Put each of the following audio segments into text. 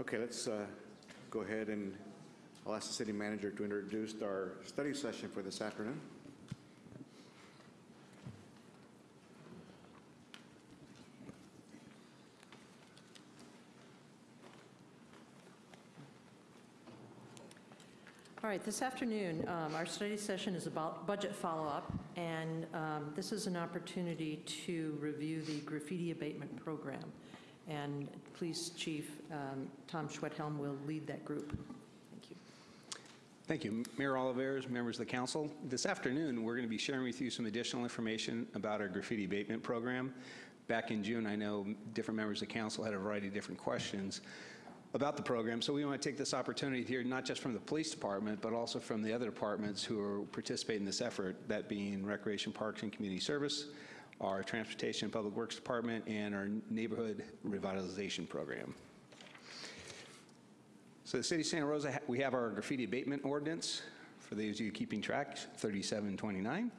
Okay, let's uh, go ahead and I'll ask the city manager to introduce our study session for this afternoon. All right, this afternoon, um, our study session is about budget follow-up, and um, this is an opportunity to review the graffiti abatement program. And Police Chief um, Tom Schwedhelm will lead that group. Thank you. Thank you. Mayor Olivares, members of the council. This afternoon, we're going to be sharing with you some additional information about our graffiti abatement program. Back in June, I know different members of the council had a variety of different questions about the program, so we want to take this opportunity here, not just from the police department, but also from the other departments who are participating in this effort, that being Recreation Parks and Community Service, our Transportation and Public Works Department, and our Neighborhood Revitalization Program. So the city of Santa Rosa, we have our graffiti abatement ordinance, for those of you keeping track, 3729.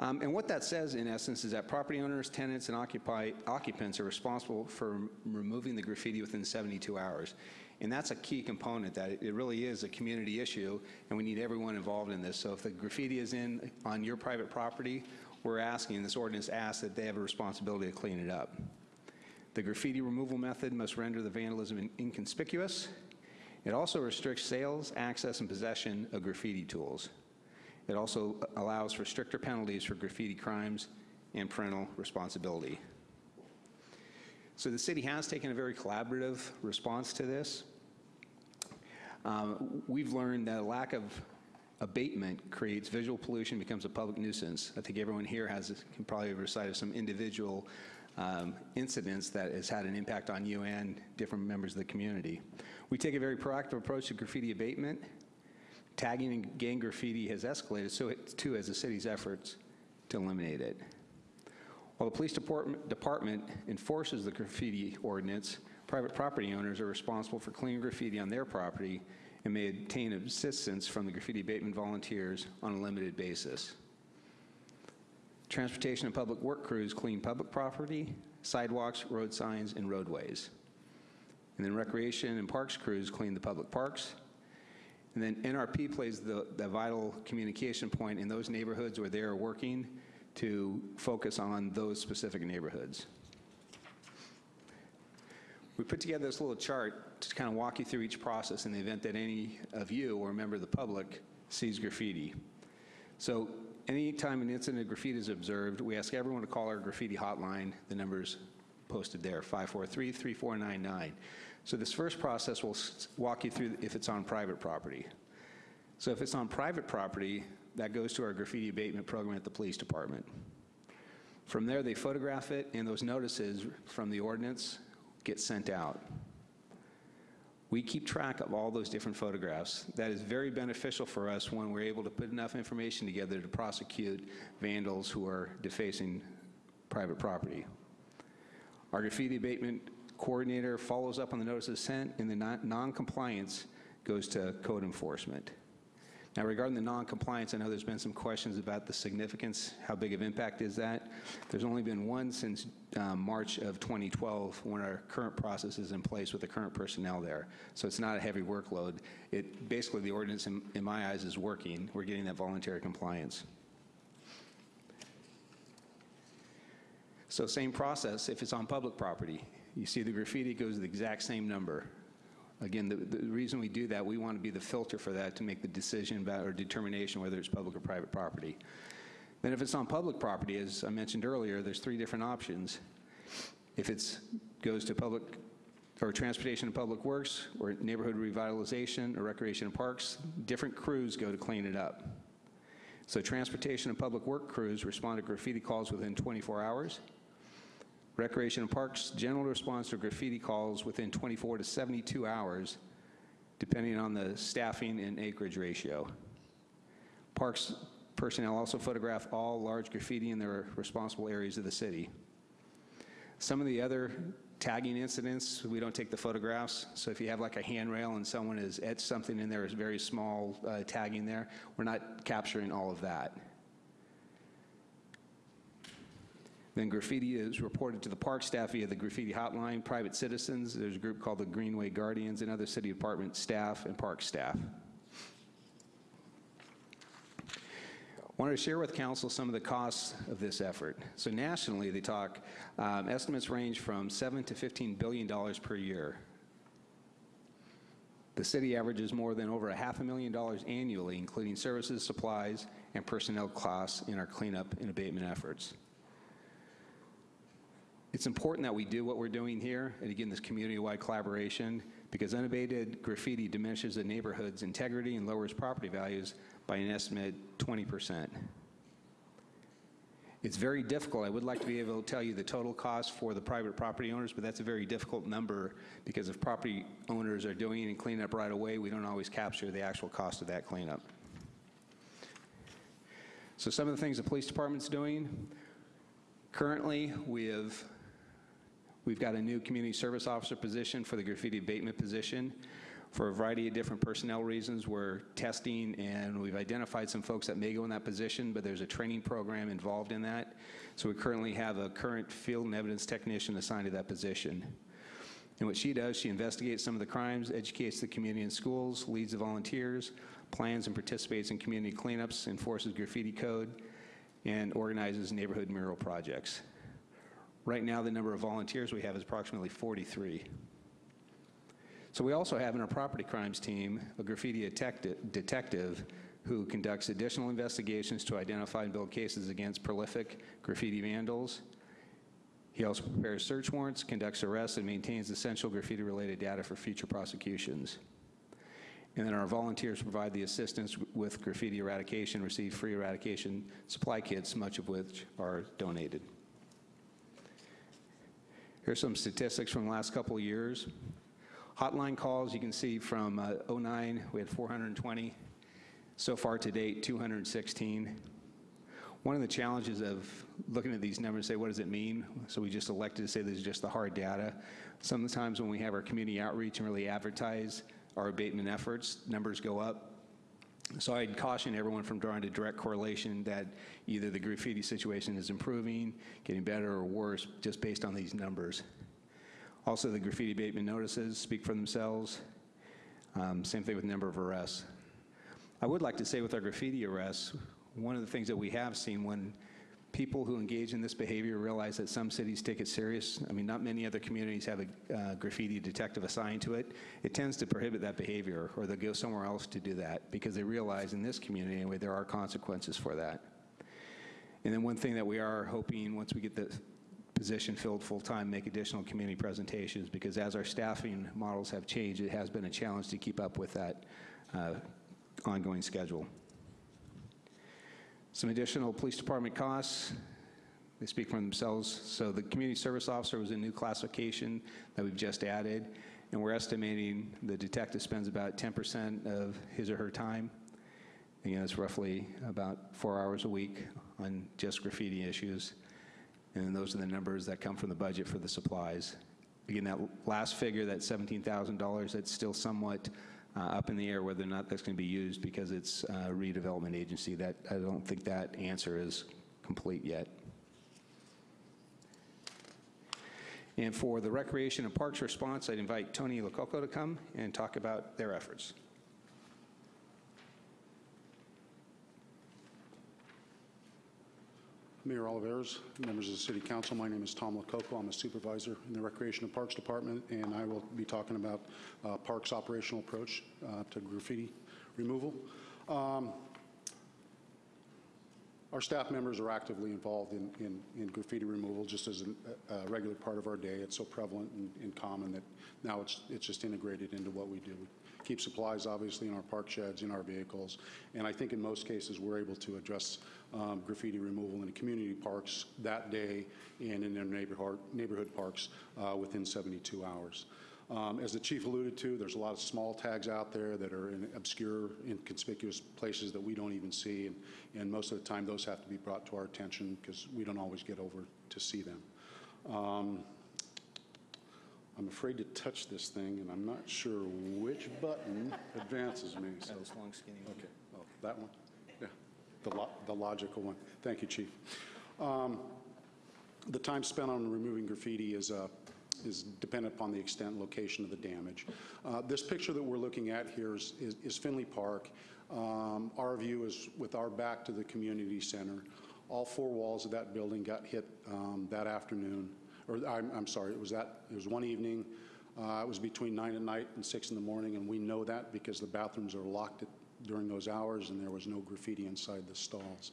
Um, And what that says, in essence, is that property owners, tenants, and occupy- occupants are responsible for removing the graffiti within 72 hours. And that's a key component, that it- it really is a community issue, and we need everyone involved in this. So if the graffiti is in, on your private property, we're asking, this ordinance asks that they have a responsibility to clean it up. The graffiti removal method must render the vandalism in- inconspicuous. It also restricts sales, access, and possession of graffiti tools. It also allows for stricter penalties for graffiti crimes and parental responsibility. So the city has taken a very collaborative response to this. Um, We've learned that a lack of abatement creates visual pollution, becomes a public nuisance. I think everyone here has, can probably recite some individual um, incidents that has had an impact on you and different members of the community. We take a very proactive approach to graffiti abatement. Tagging and gang graffiti has escalated, so it too has the city's efforts to eliminate it. While the police department, department enforces the graffiti ordinance, private property owners are responsible for cleaning graffiti on their property and may obtain assistance from the graffiti abatement volunteers on a limited basis. Transportation and public work crews clean public property, sidewalks, road signs, and roadways. And then recreation and parks crews clean the public parks. And then NRP plays the, the vital communication point in those neighborhoods where they are working to focus on those specific neighborhoods. We put together this little chart to kind of walk you through each process in the event that any of you or a member of the public sees graffiti. So anytime an incident of graffiti is observed, we ask everyone to call our graffiti hotline. The number's posted there, 543-3499. So this first process will walk you through if it's on private property. So if it's on private property, that goes to our graffiti abatement program at the police department. From there, they photograph it, and those notices from the ordinance get sent out. We keep track of all those different photographs. That is very beneficial for us when we're able to put enough information together to prosecute vandals who are defacing private property. Our graffiti abatement coordinator follows up on the notices sent, and the non- non-compliance goes to code enforcement. Now, regarding the non-compliance, I know there's been some questions about the significance, how big of impact is that? There's only been one since um, March of 2012, when our current process is in place with the current personnel there. So it's not a heavy workload. It, basically, the ordinance, in in my eyes, is working. We're getting that voluntary compliance. So same process, if it's on public property. You see the graffiti, goes the exact same number. Again, the, the reason we do that, we want to be the filter for that to make the decision about, or determination whether it's public or private property. Then if it's on public property, as I mentioned earlier, there's three different options. If it's, goes to public, or transportation and public works, or neighborhood revitalization, or recreation and parks, different crews go to clean it up. So transportation and public work crews respond to graffiti calls within 24 hours. Recreation and Parks general response to graffiti calls within 24 to 72 hours, depending on the staffing and acreage ratio. Parks personnel also photograph all large graffiti in their responsible areas of the city. Some of the other tagging incidents, we don't take the photographs. So if you have like a handrail and someone has etched something in there, is very small uh, tagging there, we're not capturing all of that. Then graffiti is reported to the park staff via the graffiti hotline, private citizens, there's a group called the Greenway Guardians, and other city department staff and park staff. I wanted to share with council some of the costs of this effort. So nationally, they talk, um, estimates range from 7 to 15 billion dollars per year. The city averages more than over a half a million dollars annually, including services, supplies, and personnel costs in our cleanup and abatement efforts. It's important that we do what we're doing here, and again, this community-wide collaboration, because unabated graffiti diminishes the neighborhood's integrity and lowers property values by an estimated 20%. It's very difficult. I would like to be able to tell you the total cost for the private property owners, but that's a very difficult number because if property owners are doing and cleaning up right away, we don't always capture the actual cost of that cleanup. So some of the things the police department's doing, currently, we have We've got a new community service officer position for the graffiti abatement position. For a variety of different personnel reasons, we're testing and we've identified some folks that may go in that position, but there's a training program involved in that. So we currently have a current field and evidence technician assigned to that position. And what she does, she investigates some of the crimes, educates the community and schools, leads the volunteers, plans and participates in community cleanups, enforces graffiti code, and organizes neighborhood mural projects. Right now, the number of volunteers we have is approximately 43. So we also have in our property crimes team a graffiti detective who conducts additional investigations to identify and build cases against prolific graffiti vandals. He also prepares search warrants, conducts arrests, and maintains essential graffiti-related data for future prosecutions. And then our volunteers provide the assistance with graffiti eradication, receive free eradication supply kits, much of which are donated. Here's some statistics from the last couple of years. Hotline calls, you can see from uh, 09, we had 420. So far to date, 216. One of the challenges of looking at these numbers, say, what does it mean? So we just elected to say this is just the hard data. Sometimes when we have our community outreach and really advertise our abatement efforts, numbers go up. So I'd caution everyone from drawing a direct correlation that either the graffiti situation is improving, getting better, or worse, just based on these numbers. Also, the graffiti abatement notices speak for themselves. Um, Same thing with number of arrests. I would like to say with our graffiti arrests, one of the things that we have seen when people who engage in this behavior realize that some cities take it serious. I mean, not many other communities have a uh, graffiti detective assigned to it. It tends to prohibit that behavior, or they'll go somewhere else to do that because they realize in this community anyway there are consequences for that. And then one thing that we are hoping once we get the position filled full-time, make additional community presentations because as our staffing models have changed, it has been a challenge to keep up with that uh, ongoing schedule. Some additional police department costs, they speak for themselves. So the community service officer was a new classification that we've just added, and we're estimating the detective spends about 10% of his or her time. Again, it's roughly about four hours a week on just graffiti issues. And those are the numbers that come from the budget for the supplies. Again, that last figure, that $17,000, that's still somewhat uh, up in the air whether or not that's going to be used because it's a redevelopment agency. That I don't think that answer is complete yet. And for the Recreation and Parks response, I'd invite Tony Lococo to come and talk about their efforts. Mayor Olivares, members of the City Council, my name is Tom Lococo. I'm a supervisor in the Recreation and Parks Department, and I will be talking about uh, Parks' operational approach uh, to graffiti removal. Um, Our staff members are actively involved in- in in graffiti removal, just as a regular part of our day. It's so prevalent and- and common that now it's it's just integrated into what we do. We keep supplies, obviously, in our park sheds, in our vehicles, and I think in most cases, we're able to address um, graffiti removal in community parks that day and in their neighborhood neighborhood parks uh, within 72 hours. Um, As the chief alluded to, there's a lot of small tags out there that are in obscure, inconspicuous places that we don't even see, and, and most of the time, those have to be brought to our attention because we don't always get over to see them. Um, I'm afraid to touch this thing, and I'm not sure which button advances me. so- long, skinny Okay, oh, that one? The lo- the logical one. Thank you, Chief. Um, The time spent on removing graffiti is, uh, is dependent upon the extent and location of the damage. Uh, This picture that we're looking at here is is is Finley Park. Um, Our view is with our back to the community center. All four walls of that building got hit um, that afternoon, or I'm I'm sorry, it was that, it was one evening. Uh, It was between nine at night and six in the morning, and we know that because the bathrooms are locked at- during those hours, and there was no graffiti inside the stalls.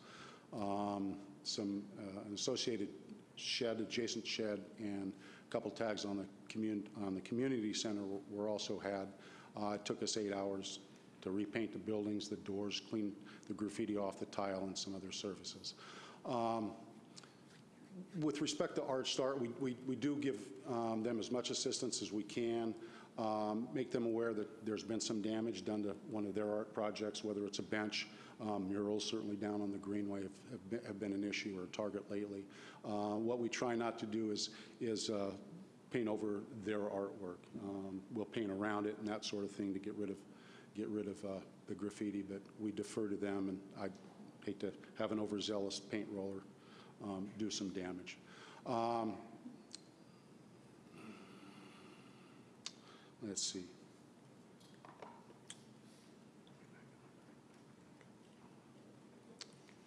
Um, Some, uh, an associated shed, adjacent shed, and a couple tags on the commun, on the community center were- also had. Uh, It took us eight hours to repaint the buildings, the doors, clean the graffiti off the tile, and some other surfaces. Um, with respect to Art Start, we, we, we do give um, them as much assistance as we can, um, make them aware that there's been some damage done to one of their art projects, whether it's a bench, um, murals certainly down on the Greenway have, have been, have been an issue or a target lately. Uh, what we try not to do is, is uh, paint over their artwork. Um, we'll paint around it and that sort of thing to get rid of, get rid of uh, the graffiti, but we defer to them, and I hate to have an overzealous paint roller um, do some damage. Let's see.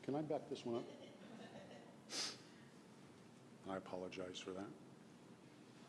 Can I back this one up? I apologize for that.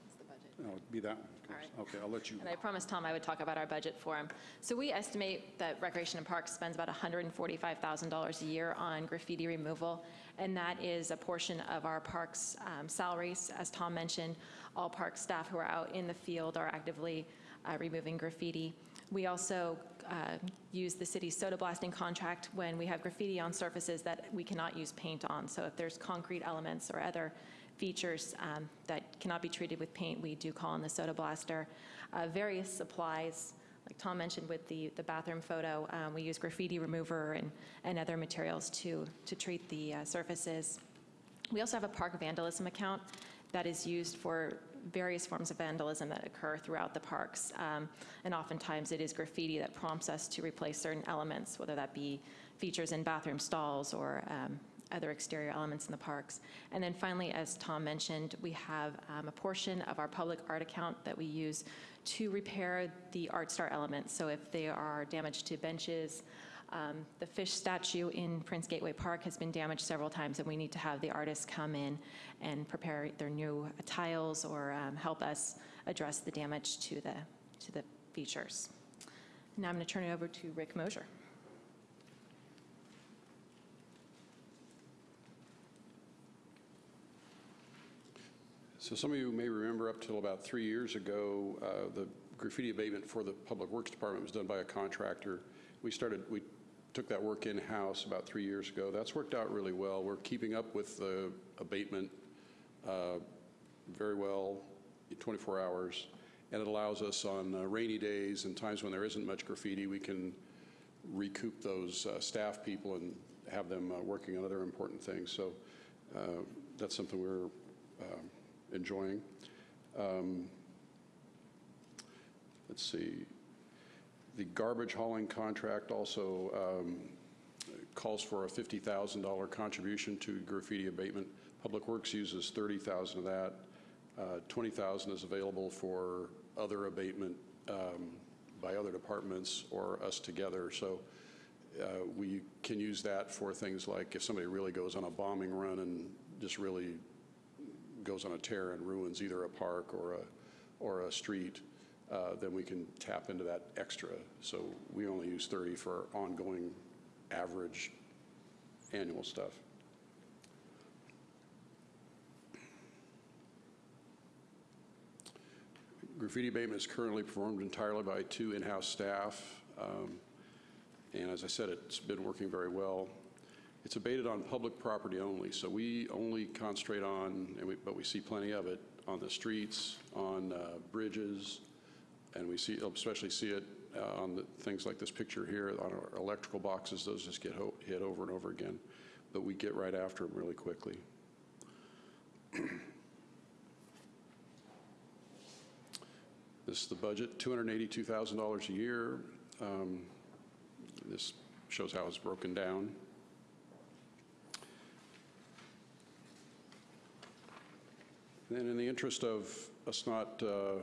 It's the budget. No, it'd be that one. of course. right. Okay, I'll let you. And I promised Tom I would talk about our budget for him. So we estimate that Recreation and Parks spends about $145,000 a year on graffiti removal, and that is a portion of our parks um, salaries. As Tom mentioned, all park staff who are out in the field are actively uh, removing graffiti. We also uh, use the city's soda blasting contract when we have graffiti on surfaces that we cannot use paint on. So if there's concrete elements or other features um, that cannot be treated with paint, we do call in the soda blaster. Uh, Various supplies, like Tom mentioned with the, the bathroom photo, um, we use graffiti remover and, and other materials to, to treat the uh, surfaces. We also have a park vandalism account that is used for various forms of vandalism that occur throughout the parks. Um, And oftentimes, it is graffiti that prompts us to replace certain elements, whether that be features in bathroom stalls or um, other exterior elements in the parks. And then finally, as Tom mentioned, we have um, a portion of our public art account that we use to repair the Art Start elements. So if there are damage to benches, um, The fish statue in Prince Gateway Park has been damaged several times, and we need to have the artists come in and prepare their new tiles or um, help us address the damage to the, to the features. Now I'm going to turn it over to Rick Moshier. So some of you may remember up till about three years ago, uh, the graffiti abatement for the Public Works Department was done by a contractor. We started, we took that work in-house about three years ago. That's worked out really well. We're keeping up with the abatement uh, very well, 24 hours, and it allows us on uh, rainy days and times when there isn't much graffiti, we can recoup those uh, staff people and have them uh, working on other important things. So uh, that's something we're um, enjoying. Um, Let's see, the garbage hauling contract also um, calls for a $50,000 contribution to graffiti abatement. Public Works uses 30,000 of that. Uh, 20,000 is available for other abatement um, by other departments or us together. So uh, we can use that for things like if somebody really goes on a bombing run and just really goes on a tear and ruins either a park or a, or a street, uh, then we can tap into that extra. So we only use 30 for ongoing average annual stuff. Graffiti abatement is currently performed entirely by two in-house staff. Um, And as I said, it's been working very well. It's abated on public property only, so we only concentrate on, and we- but we see plenty of it, on the streets, on uh, bridges, and we see, especially see it uh, on the things like this picture here, on our electrical boxes, those just get hit over and over again. But we get right after them really quickly. This is the budget, $282,000 a year. Um, This shows how it's broken down. Then in the interest of us not uh,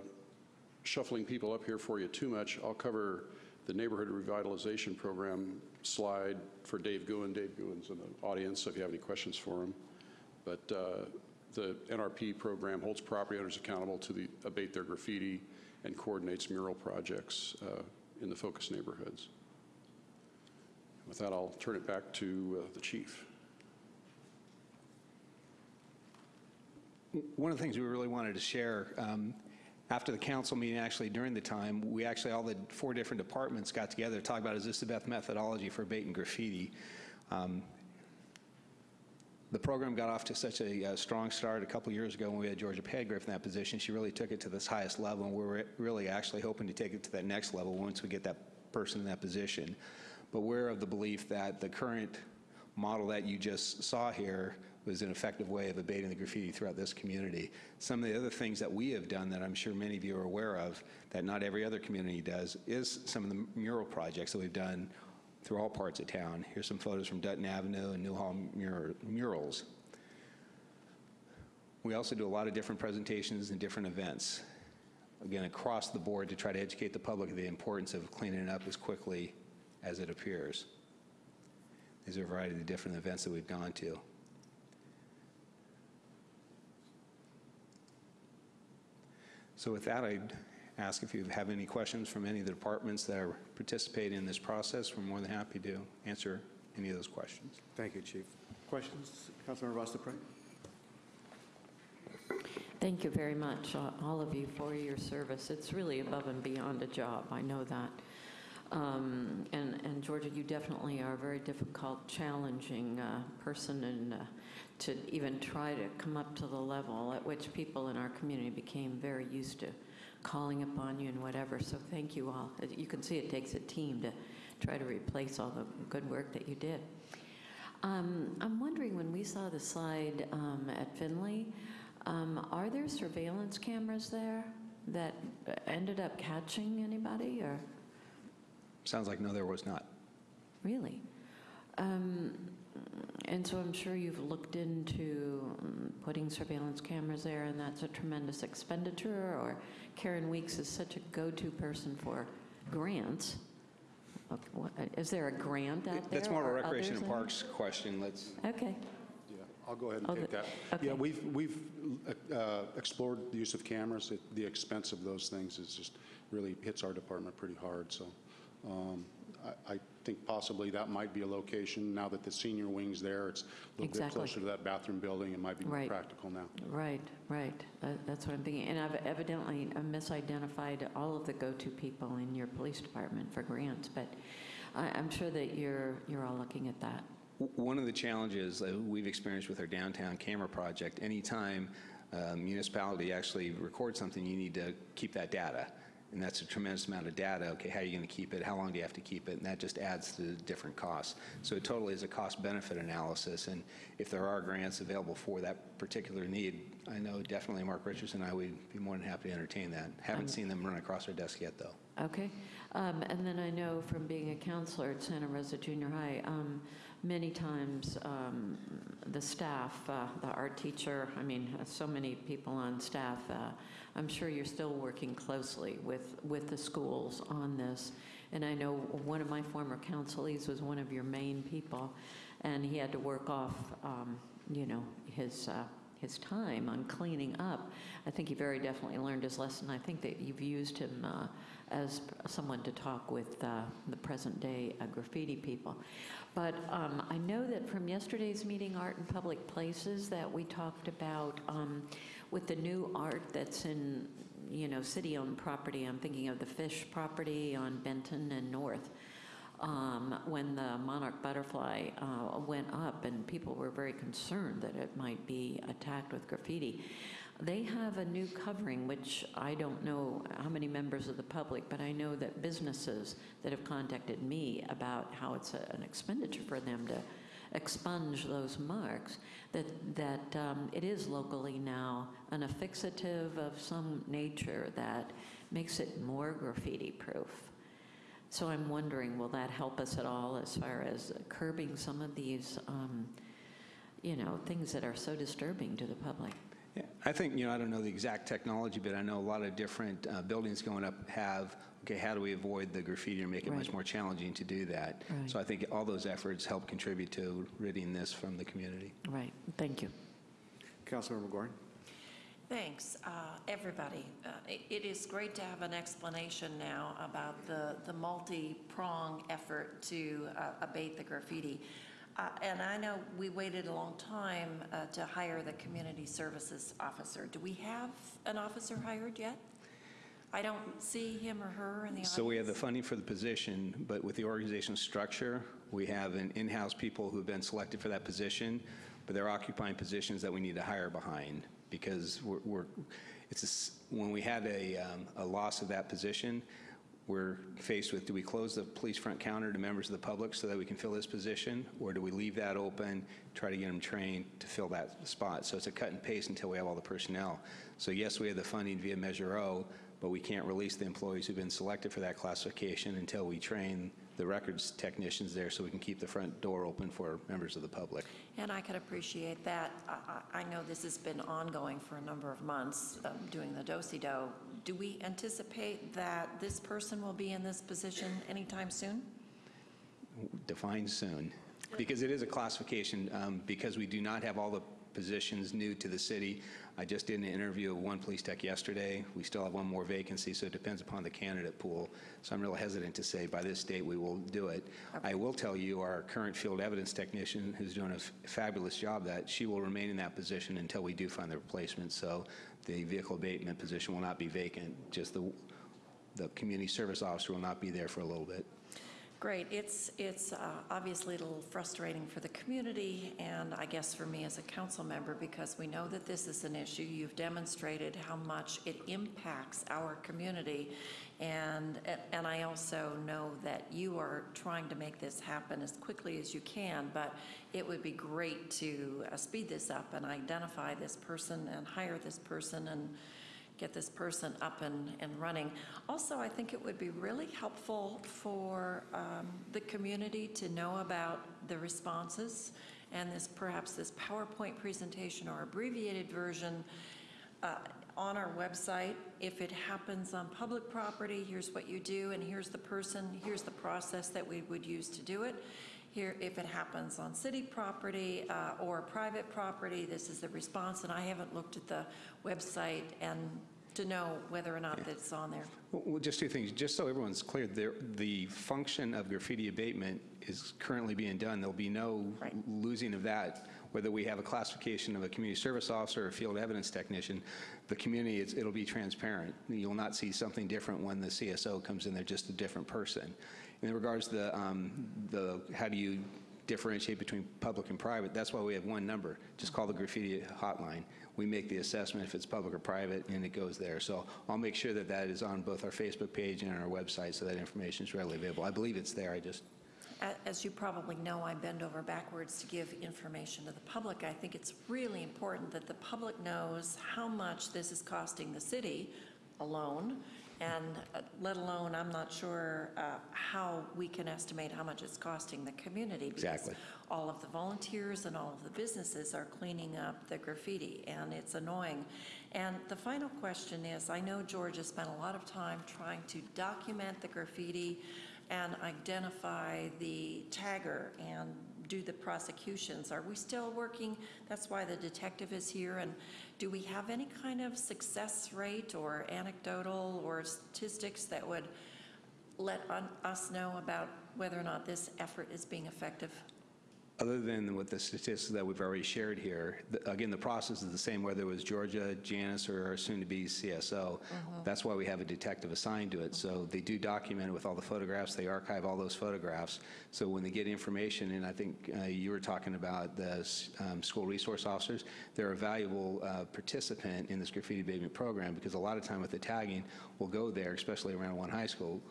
shuffling people up here for you too much, I'll cover the Neighborhood Revitalization Program slide for Dave Goodwin. Dave Goodwin's in the audience, so if you have any questions for him. But uh, the NRP program holds property owners accountable to the- abate their graffiti and coordinates mural projects uh, in the focus neighborhoods. With that, I'll turn it back to uh, the chief. One of the things we really wanted to share, um, after the council meeting, actually during the time, we actually, all the four different departments got together to talk about, is this the best methodology for abating graffiti? Um, The program got off to such a uh, strong start a couple years ago when we had Georgia Padgriff in that position. She really took it to this highest level, and we're really actually hoping to take it to that next level once we get that person in that position. But we're of the belief that the current model that you just saw here was an effective way of abating the graffiti throughout this community. Some of the other things that we have done that I'm sure many of you are aware of, that not every other community does, is some of the mural projects that we've done through all parts of town. Here's some photos from Dutton Avenue and Newhall mur- murals. We also do a lot of different presentations and different events, again, across the board to try to educate the public of the importance of cleaning it up as quickly as it appears. These are a variety of different events that we've gone to. So with that, I'd ask if you have any questions from any of the departments that are participating in this process. We're more than happy to answer any of those questions. Thank you, Chief. Questions? Councilmember Ross Thank you very much, uh, all of you, for your service. It's really above and beyond a job, I know that. Um, And and Georgia, you definitely are a very difficult, challenging uh, person, and uh, to even try to come up to the level at which people in our community became very used to calling upon you and whatever, so thank you all. You can see it takes a team to try to replace all the good work that you did. Um, I'm wondering, when we saw the slide um, at Finley, um, are there surveillance cameras there that uh, ended up catching anybody, or Sounds like no, there was not. really? Um, And so I'm sure you've looked into um, putting surveillance cameras there, and that's a tremendous expenditure, or Karen Weeks is such a go-to person for grants. Okay, what- Is there a grant out there? That's more of a recreation others and in- parks question. Let's, Okay, Yeah, I'll go ahead Oh, and take that. okay. Yeah, we've, we've uh, explored the use of cameras. It- The expense of those things is just, really hits our department pretty hard, so um, I I think possibly that might be a location, now that the senior wing's there, it's a little bit closer to that bathroom building, it might be more practical now. right, right. Uh, That's what I'm thinking. And I've evidently uh, misidentified all of the go-to people in your police department for grants, but I- I'm sure that you're, you're all looking at that. One of the challenges that we've experienced with our downtown camera project, anytime a municipality actually records something, you need to keep that data. And that's a tremendous amount of data. Okay, how are you going to keep it? How long do you have to keep it? And that just adds to different costs. So it totally is a cost-benefit analysis. And if there are grants available for that particular need, I know definitely Mark Richardson and I would be more than happy to entertain that. Haven't seen them run across our desk yet, though. Okay. Um, And then I know from being a counselor at Santa Rosa Junior High, um, many times um, the staff, uh, the art teacher, I mean, uh, so many people on staff, uh, I'm sure you're still working closely with, with the schools on this. And I know one of my former counselees was one of your main people, and he had to work off, um, you know, his, uh, his time on cleaning up. I think he very definitely learned his lesson. I think that you've used him uh, as someone to talk with uh, the present-day uh, graffiti people. But um, I know that from yesterday's meeting, Art in Public Places, that we talked about um, with the new art that's in, you know, city-owned property. I'm thinking of the Fish property on Benton and North um, when the monarch butterfly uh, went up, and people were very concerned that it might be attacked with graffiti. They have a new covering, which I don't know how many members of the public, but I know that businesses that have contacted me about how it's a- an expenditure for them to expunge those marks, that, that um, it is locally now an affixative of some nature that makes it more graffiti-proof. So I'm wondering, will that help us at all as far as curbing some of these, um, you know, things that are so disturbing to the public? Yeah, I think, you know, I don't know the exact technology, but I know a lot of different uh, buildings going up have, okay, how do we avoid the graffiti or make it much more challenging to do that? Right. So I think all those efforts help contribute to ridding this from the community. Right, thank you. Councilmember Gorin? Thanks, uh, everybody. Uh, it- It is great to have an explanation now about the the multi-prong effort to uh, abate the graffiti. Uh, And I know we waited a long time uh, to hire the community services officer. Do we have an officer hired yet? I don't see him or her in the audience. So we have the funding for the position, but with the organizational structure, we have an in-house people who've been selected for that position, but they're occupying positions that we need to hire behind because we're, we're it's a when we had a, um, a loss of that position, we're faced with, do we close the police front counter to members of the public so that we can fill this position? Or do we leave that open, try to get them trained to fill that spot? So it's a cut and paste until we have all the personnel. So yes, we have the funding via Measure O, but we can't release the employees who've been selected for that classification until we train the records technicians there so we can keep the front door open for members of the public. And I can appreciate that. I- I know this has been ongoing for a number of months, um, doing the do-si-do. Do we anticipate that this person will be in this position anytime soon? Defined soon. Because it is a classification, um, because we do not have all the positions new to the city. I just did an interview of one police tech yesterday. We still have one more vacancy, so it depends upon the candidate pool. So I'm real hesitant to say by this date we will do it. I will tell you, our current field evidence technician, who's doing a fabulous job, that she will remain in that position until we do find the replacement. So the vehicle abatement position will not be vacant, just the, the community service officer will not be there for a little bit. Great. It's, it's uh, obviously a little frustrating for the community and I guess for me as a council member because we know that this is an issue. You've demonstrated how much it impacts our community. And, and I also know that you are trying to make this happen as quickly as you can, but it would be great to uh, speed this up and identify this person and hire this person and get this person up and, and running. Also, I think it would be really helpful for um, the community to know about the responses and this, perhaps this PowerPoint presentation or abbreviated version uh, on our website. If it happens on public property, here's what you do, and here's the person, here's the process that we would use to do it. Here, if it happens on city property uh, or private property, this is the response, and I haven't looked at the website and to know whether or not that's on there. Well, just two things, just so everyone's clear, there- the function of graffiti abatement is currently being done. There'll be no Right. losing of that, whether we have a classification of a community service officer or a field evidence technician. The community, it's- it'll be transparent. You'll not see something different when the CSO comes in, they're just a different person. In regards to the, um, the, how do you differentiate between public and private, that's why we have one number. Just call the graffiti hotline. We make the assessment if it's public or private, and it goes there. So I'll make sure that that is on both our Facebook page and on our website, so that information is readily available. I believe it's there, I just, As you probably know, I bend over backwards to give information to the public. I think it's really important that the public knows how much this is costing the city alone, and uh, let alone, I'm not sure uh, how we can estimate how much it's costing the community. Exactly. Because all of the volunteers and all of the businesses are cleaning up the graffiti, and it's annoying. And the final question is, I know George has spent a lot of time trying to document the graffiti and identify the tagger and do the prosecutions. Are we still working? That's why the detective is here. And do we have any kind of success rate or anecdotal or statistics that would let us know about whether or not this effort is being effective? Other than with the statistics that we've already shared here, the- again, the process is the same whether it was Georgia, Janice, or our soon-to-be CSO. That's why we have a detective assigned to it. So they do document it with all the photographs, they archive all those photographs. So when they get information, and I think uh, you were talking about the um, school resource officers, they're a valuable uh, participant in this graffiti abatement program because a lot of time with the tagging, we'll go there, especially around one high school,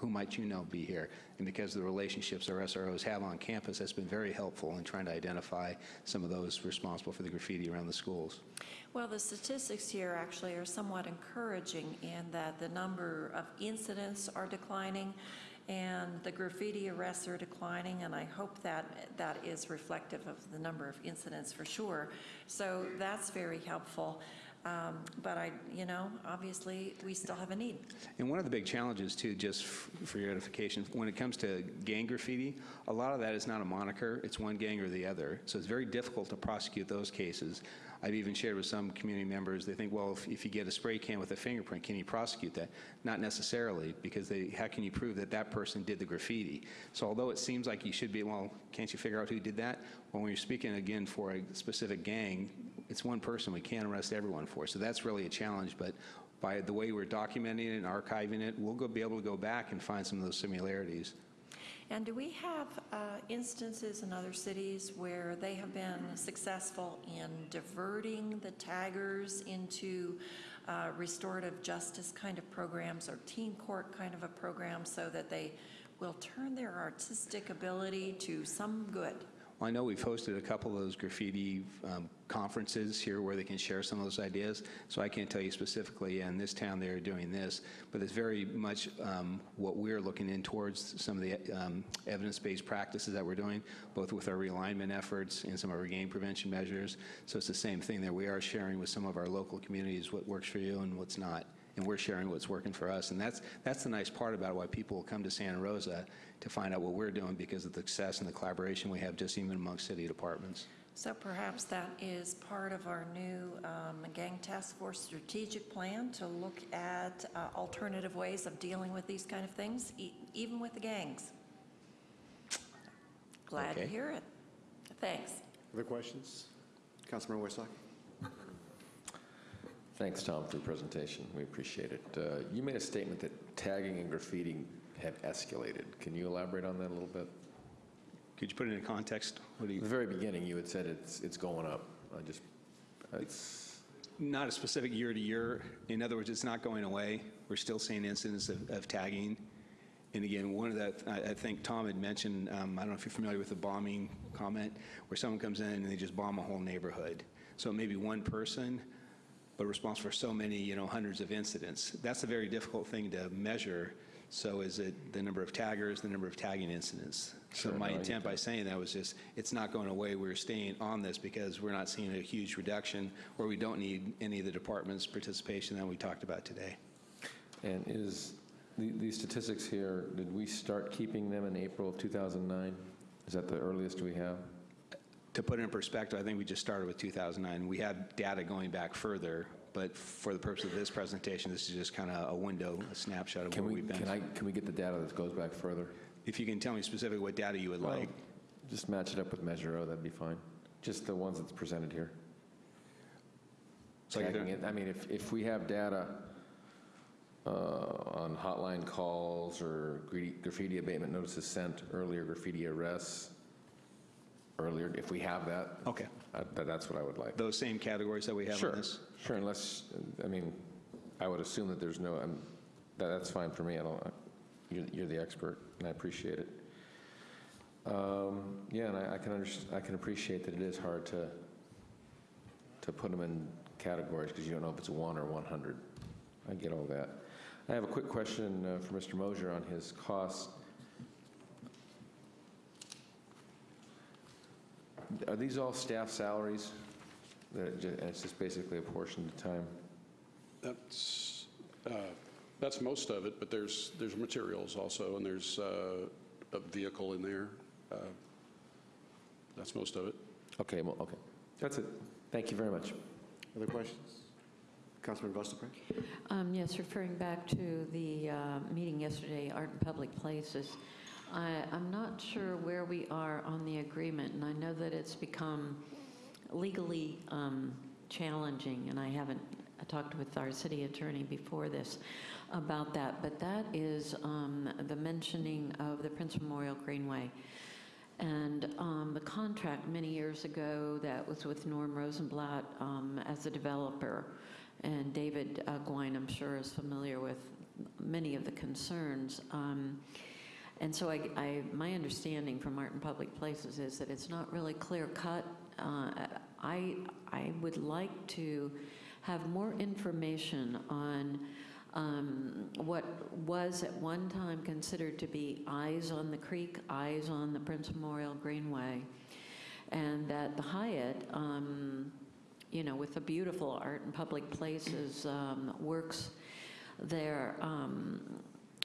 who might you know be here? And because of the relationships our SROs have on campus, that's been very helpful in trying to identify some of those responsible for the graffiti around the schools. Well, the statistics here actually are somewhat encouraging in that the number of incidents are declining and the graffiti arrests are declining, and I hope that that is reflective of the number of incidents for sure. So that's very helpful. Um, But I, you know, obviously, we still have a need. And one of the big challenges, too, just for your edification, when it comes to gang graffiti, a lot of that is not a moniker, it's one gang or the other. So it's very difficult to prosecute those cases. I've even shared with some community members, they think, well, if, if you get a spray can with a fingerprint, can you prosecute that? Not necessarily, because they, how can you prove that that person did the graffiti? So although it seems like you should be, well, can't you figure out who did that? Well, when you're speaking again for a specific gang, it's one person, we can't arrest everyone for. So that's really a challenge, but by the way we're documenting it and archiving it, we'll go, be able to go back and find some of those similarities. And do we have uh, instances in other cities where they have been successful in diverting the taggers into uh, restorative justice kind of programs or teen court kind of a program so that they will turn their artistic ability to some good? I know we've hosted a couple of those graffiti um, conferences here where they can share some of those ideas, so I can't tell you specifically, in this town they're doing this, but it's very much um, what we're looking in towards, some of the um, evidence-based practices that we're doing, both with our realignment efforts and some of our game prevention measures. So it's the same thing there. We are sharing with some of our local communities what works for you and what's not, and we're sharing what's working for us. And that's, that's the nice part about why people come to Santa Rosa to find out what we're doing because of the success and the collaboration we have just even amongst city departments. So perhaps that is part of our new um, Gang Task Force strategic plan to look at uh, alternative ways of dealing with these kind of things, e- even with the gangs. Glad to hear it. Thanks. Other questions? Councilmember Westlock? Thanks, Tom, for the presentation. We appreciate it. Uh, You made a statement that tagging and graffiti had escalated. Can you elaborate on that a little bit? Could you put it in context? What do At the very beginning, you had said it's, it's going up. I just, it's, not a specific year to year. In other words, it's not going away. We're still seeing incidents of, of tagging. And again, one of the, I, I think Tom had mentioned, um, I don't know if you're familiar with the bombing comment, where someone comes in and they just bomb a whole neighborhood. So maybe one person, but responsible for so many, you know, hundreds of incidents. That's a very difficult thing to measure. So is it the number of taggers, the number of tagging incidents? So my no, intent by saying that was just, it's not going away. We're staying on this because we're not seeing a huge reduction where we don't need any of the department's participation that we talked about today. and is, the- these statistics here, did we start keeping them in April of 2009? Is that the earliest we have? To put it in perspective, I think we just started with 2009. We have data going back further, but for the purpose of this presentation, this is just kind of a window, a snapshot of Can where we, we've been. can I, can we get the data that goes back further? If you can tell me specifically what data you would like. Just match it up with Measure O, that'd be fine. Just the ones that's presented here. So I Tagging it, I mean, if, if we have data uh, on hotline calls or graffiti- graffiti abatement notices sent, earlier graffiti arrests, earlier, if we have that, Okay. uh, that- that's what I would like. Those same categories that we have on Sure, this? sure, unless, I mean, I would assume that there's no, that- that's fine for me, I don't, you're you're the expert, and I appreciate it. Um, Yeah, and I I can, I can appreciate that it is hard to, to put them in categories, because you don't know if it's one or 100. I get all that. I have a quick question uh, for Mr. Moshier on his costs. Are these all staff salaries? That it ju- and it's just basically a portion of the time? That's, uh, that's most of it, but there's, there's materials also, and there's uh, a vehicle in there. Uh, That's most of it. Okay, well, okay. That's it. Thank you very much. Other questions? Councilmember Vas Dupre? Um, Yes, referring back to the uh, meeting yesterday, Art in Public Places, I- I'm not sure where we are on the agreement, and I know that it's become legally um, challenging, and I haven't I talked with our city attorney before this about that, but that is um, the mentioning of the Prince Memorial Greenway. And um, the contract many years ago that was with Norm Rosenblatt um, as a developer, and David uh, Gwine, I'm sure, is familiar with many of the concerns. And so I, I, my understanding from Art in Public Places is that it's not really clear cut. Uh, I, I would like to have more information on um, what was at one time considered to be eyes on the creek, eyes on the Prince Memorial Greenway, and that the Hyatt, um, you know, with the beautiful art in public places um, works there, um,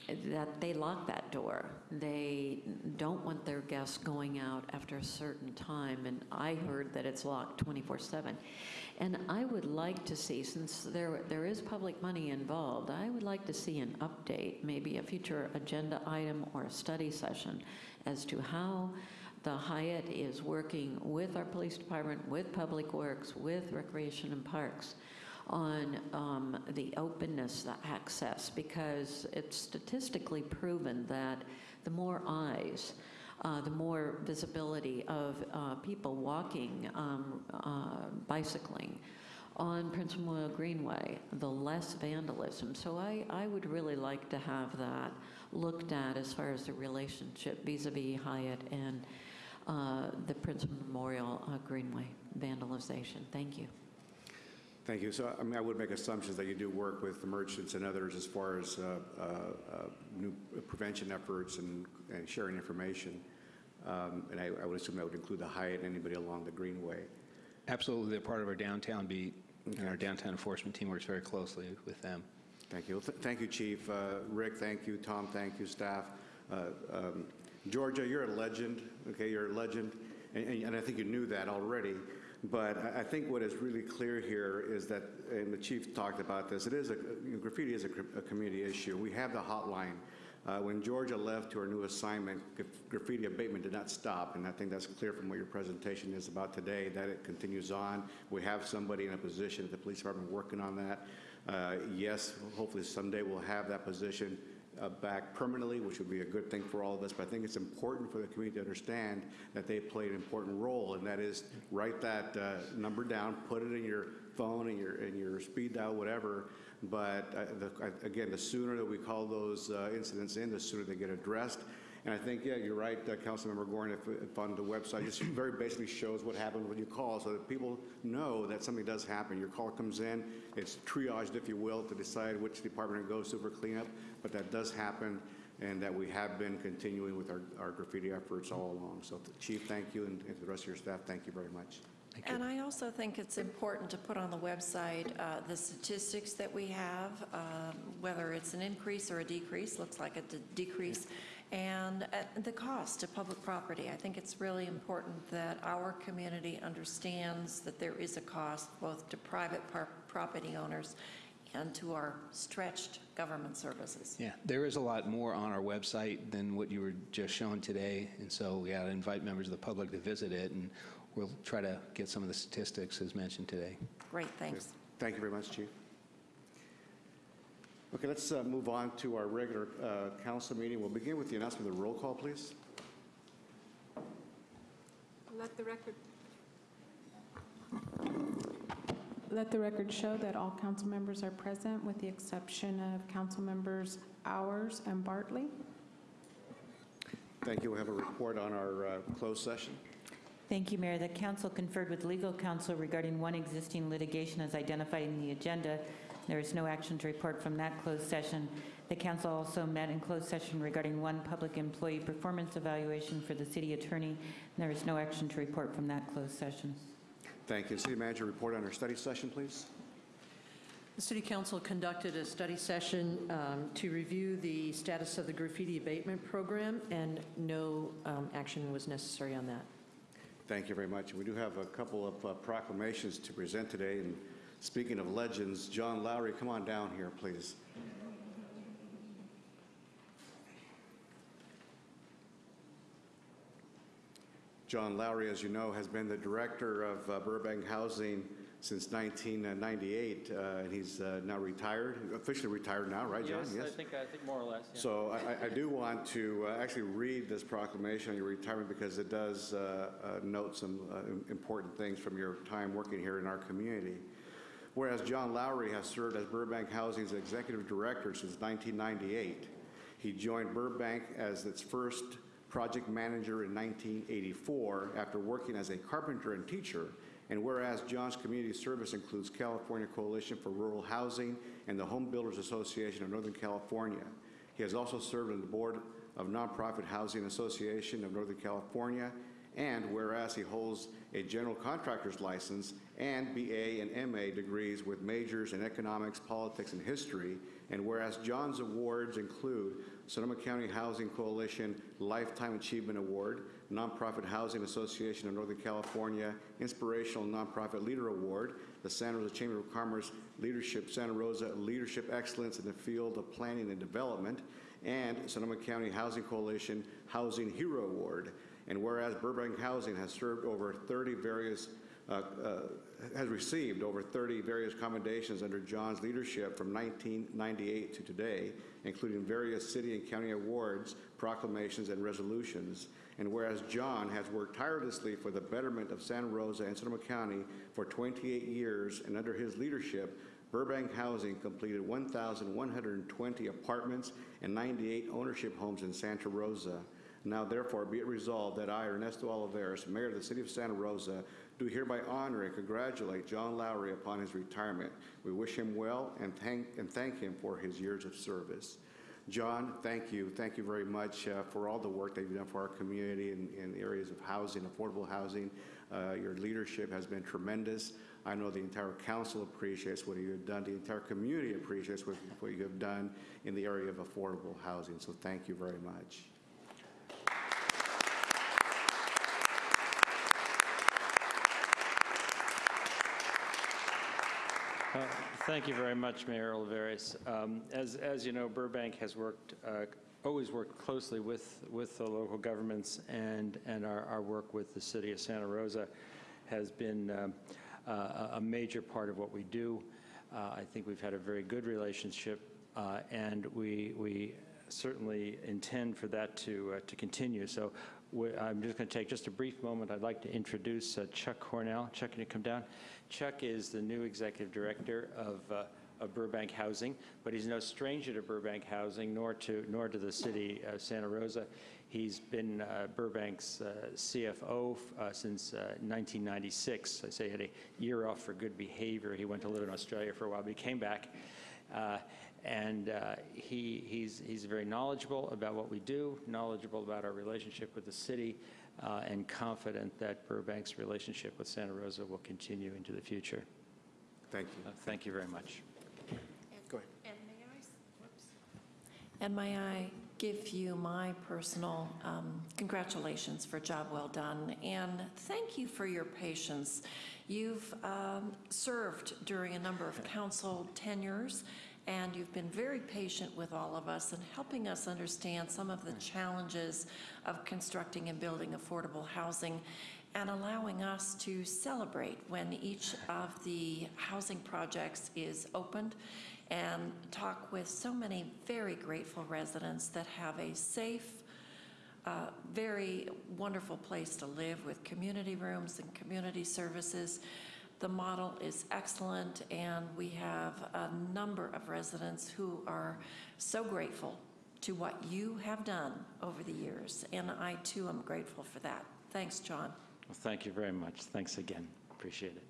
that they lock that door. They don't want their guests going out after a certain time, and I heard that it's locked 24/7. And I would like to see, since there, there is public money involved, I would like to see an update, maybe a future agenda item or a study session as to how the Hyatt is working with our police department, with Public Works, with Recreation and Parks on um, the openness, the access, because it's statistically proven that the more eyes, uh, the more visibility of uh, people walking, um, uh, bicycling on Prince Memorial Greenway, the less vandalism. So I, I would really like to have that looked at as far as the relationship vis-à-vis Hyatt and uh, the Prince Memorial uh, Greenway vandalization. Thank you. Thank you. So, I mean, I would make assumptions that you do work with the merchants and others as far as uh, uh, uh, new prevention efforts and and sharing information. Um, And I I would assume that would include the Hyatt and anybody along the Greenway. Absolutely, they're part of our downtown beat, and our downtown enforcement team works very closely with them. Thank you. Well, th- Thank you, Chief. Uh, Rick, thank you. Tom, thank you, staff. Uh, um, Georgia, you're a legend, okay? You're a legend, and- and and I think you knew that already. But I- think what is really clear here is that, and the chief talked about this, it is, a you know, graffiti is a a community issue. We have the hotline. Uh, When Georgia left to her new assignment, graffiti abatement did not stop, and I think that's clear from what your presentation is about today, that it continues on. We have somebody in a position at the police department working on that. Uh, Yes, hopefully someday we'll have that position uh, back permanently, which would be a good thing for all of us, but I think it's important for the community to understand that they play an important role, and that is write that uh, number down, put it in your phone, in your, in your speed dial, whatever, but uh, the- again, the sooner that we call those uh, incidents in, the sooner they get addressed. And I think, yeah, you're right, uh, Councilmember Gorin, if, if on the website, just very basically shows what happened when you call, so that people know that something does happen. Your call comes in, it's triaged, if you will, to decide which department it goes to for cleanup, but that does happen, and that we have been continuing with our, our graffiti efforts all along. So Chief, thank you, and and to the rest of your staff, thank you very much. And I also think it's important to put on the website uh, the statistics that we have, um, whether it's an increase or a decrease, looks like a de- decrease, and uh, the cost to public property. I think it's really important that our community understands that there is a cost both to private property owners and to our stretched government services. Yeah, there is a lot more on our website than what you were just showing today, and so we got to invite members of the public to visit it, and we'll try to get some of the statistics as mentioned today. Great, thanks. Thank you very much, Chief. Okay, let's uh, move on to our regular uh, council meeting. We'll begin with the announcement of the roll call, please. Let the record, let the record show that all council members are present with the exception of council members Ours and Bartley. Thank you. We have a report on our uh, closed session. Thank you, Mayor. The council conferred with legal counsel regarding one existing litigation as identified in the agenda. There is no action to report from that closed session. The council also met in closed session regarding one public employee performance evaluation for the city attorney. There is no action to report from that closed session. Thank you. City Manager, report on our study session, please. The City Council conducted a study session um, to review the status of the graffiti abatement program, and no um, action was necessary on that. Thank you very much. We do have a couple of uh, proclamations to present today, and speaking of legends, John Lowry, come on down here, please. John Lowry, as you know, has been the director of uh, Burbank Housing since 1998, uh, and he's uh, now retired, officially retired now, right, John? Yes, I think, I think more or less, yeah. So I- I, do want to uh, actually read this proclamation on your retirement because it does uh, uh, note some uh, important things from your time working here in our community. Whereas John Lowry has served as Burbank Housing's executive director since 1998. He joined Burbank as its first project manager in 1984 after working as a carpenter and teacher And whereas John's community service includes California Coalition for Rural Housing and the Home Builders Association of Northern California. He has also served on the board of Nonprofit Housing Association of Northern California. And whereas he holds a general contractor's license and BA and MA degrees with majors in economics, politics, and history, and whereas John's awards include Sonoma County Housing Coalition Lifetime Achievement Award, Nonprofit Housing Association of Northern California Inspirational Nonprofit Leader Award, the Santa Rosa Chamber of Commerce Leadership Santa Rosa Leadership Excellence in the Field of Planning and Development, and Sonoma County Housing Coalition Housing Hero Award. And whereas Burbank Housing has served over 30 various, Uh, uh, has received over 30 various commendations under John's leadership from 1998 to today, including various city and county awards, proclamations, and resolutions. And whereas John has worked tirelessly for the betterment of Santa Rosa and Sonoma County for 28 years, and under his leadership, Burbank Housing completed 1,120 apartments and 98 ownership homes in Santa Rosa. Now therefore be it resolved that I, Ernesto Olivares, Mayor of the City of Santa Rosa, do hereby honor and congratulate John Lowry upon his retirement. We wish him well and thank, and thank him for his years of service. John, thank you. Thank you very much uh, for all the work that you've done for our community in, in the areas of housing, affordable housing. Uh, your leadership has been tremendous. I know the entire council appreciates what you have done. The entire community appreciates what, what you have done in the area of affordable housing. So thank you very much. Uh, Thank you very much, Mayor Olivares. Um, As, as you know, Burbank has worked, uh, always worked closely with, with the local governments, and, and our, our work with the city of Santa Rosa has been um, uh, a major part of what we do. Uh, I think we've had a very good relationship, uh, and we, we certainly intend for that to, uh, to continue. So I'm just going to take just a brief moment. I'd like to introduce uh, Chuck Cornell. Chuck, can you come down? Chuck is the new executive director of, uh, of Burbank Housing, but he's no stranger to Burbank Housing, nor to, nor to the city of Santa Rosa. He's been uh, Burbank's uh, CFO uh, since uh, 1996. I say he had a year off for good behavior. He went to live in Australia for a while, but he came back. Uh, and uh, he, he's, he's very knowledgeable about what we do, knowledgeable about our relationship with the city, uh, and confident that Burbank's relationship with Santa Rosa will continue into the future. Thank Uh, you. Thank you very much. Go ahead. And may I, whoops. And may I give you my personal um, congratulations for a job well done, and thank you for your patience. You've um, served during a number of council tenures, and you've been very patient with all of us and helping us understand some of the challenges of constructing and building affordable housing and allowing us to celebrate when each of the housing projects is opened and talk with so many very grateful residents that have a safe, uh, very wonderful place to live with community rooms and community services. The model is excellent, and we have a number of residents who are so grateful to what you have done over the years, and I too am grateful for that. Thanks, John. Well, thank you very much. Thanks again. Appreciate it.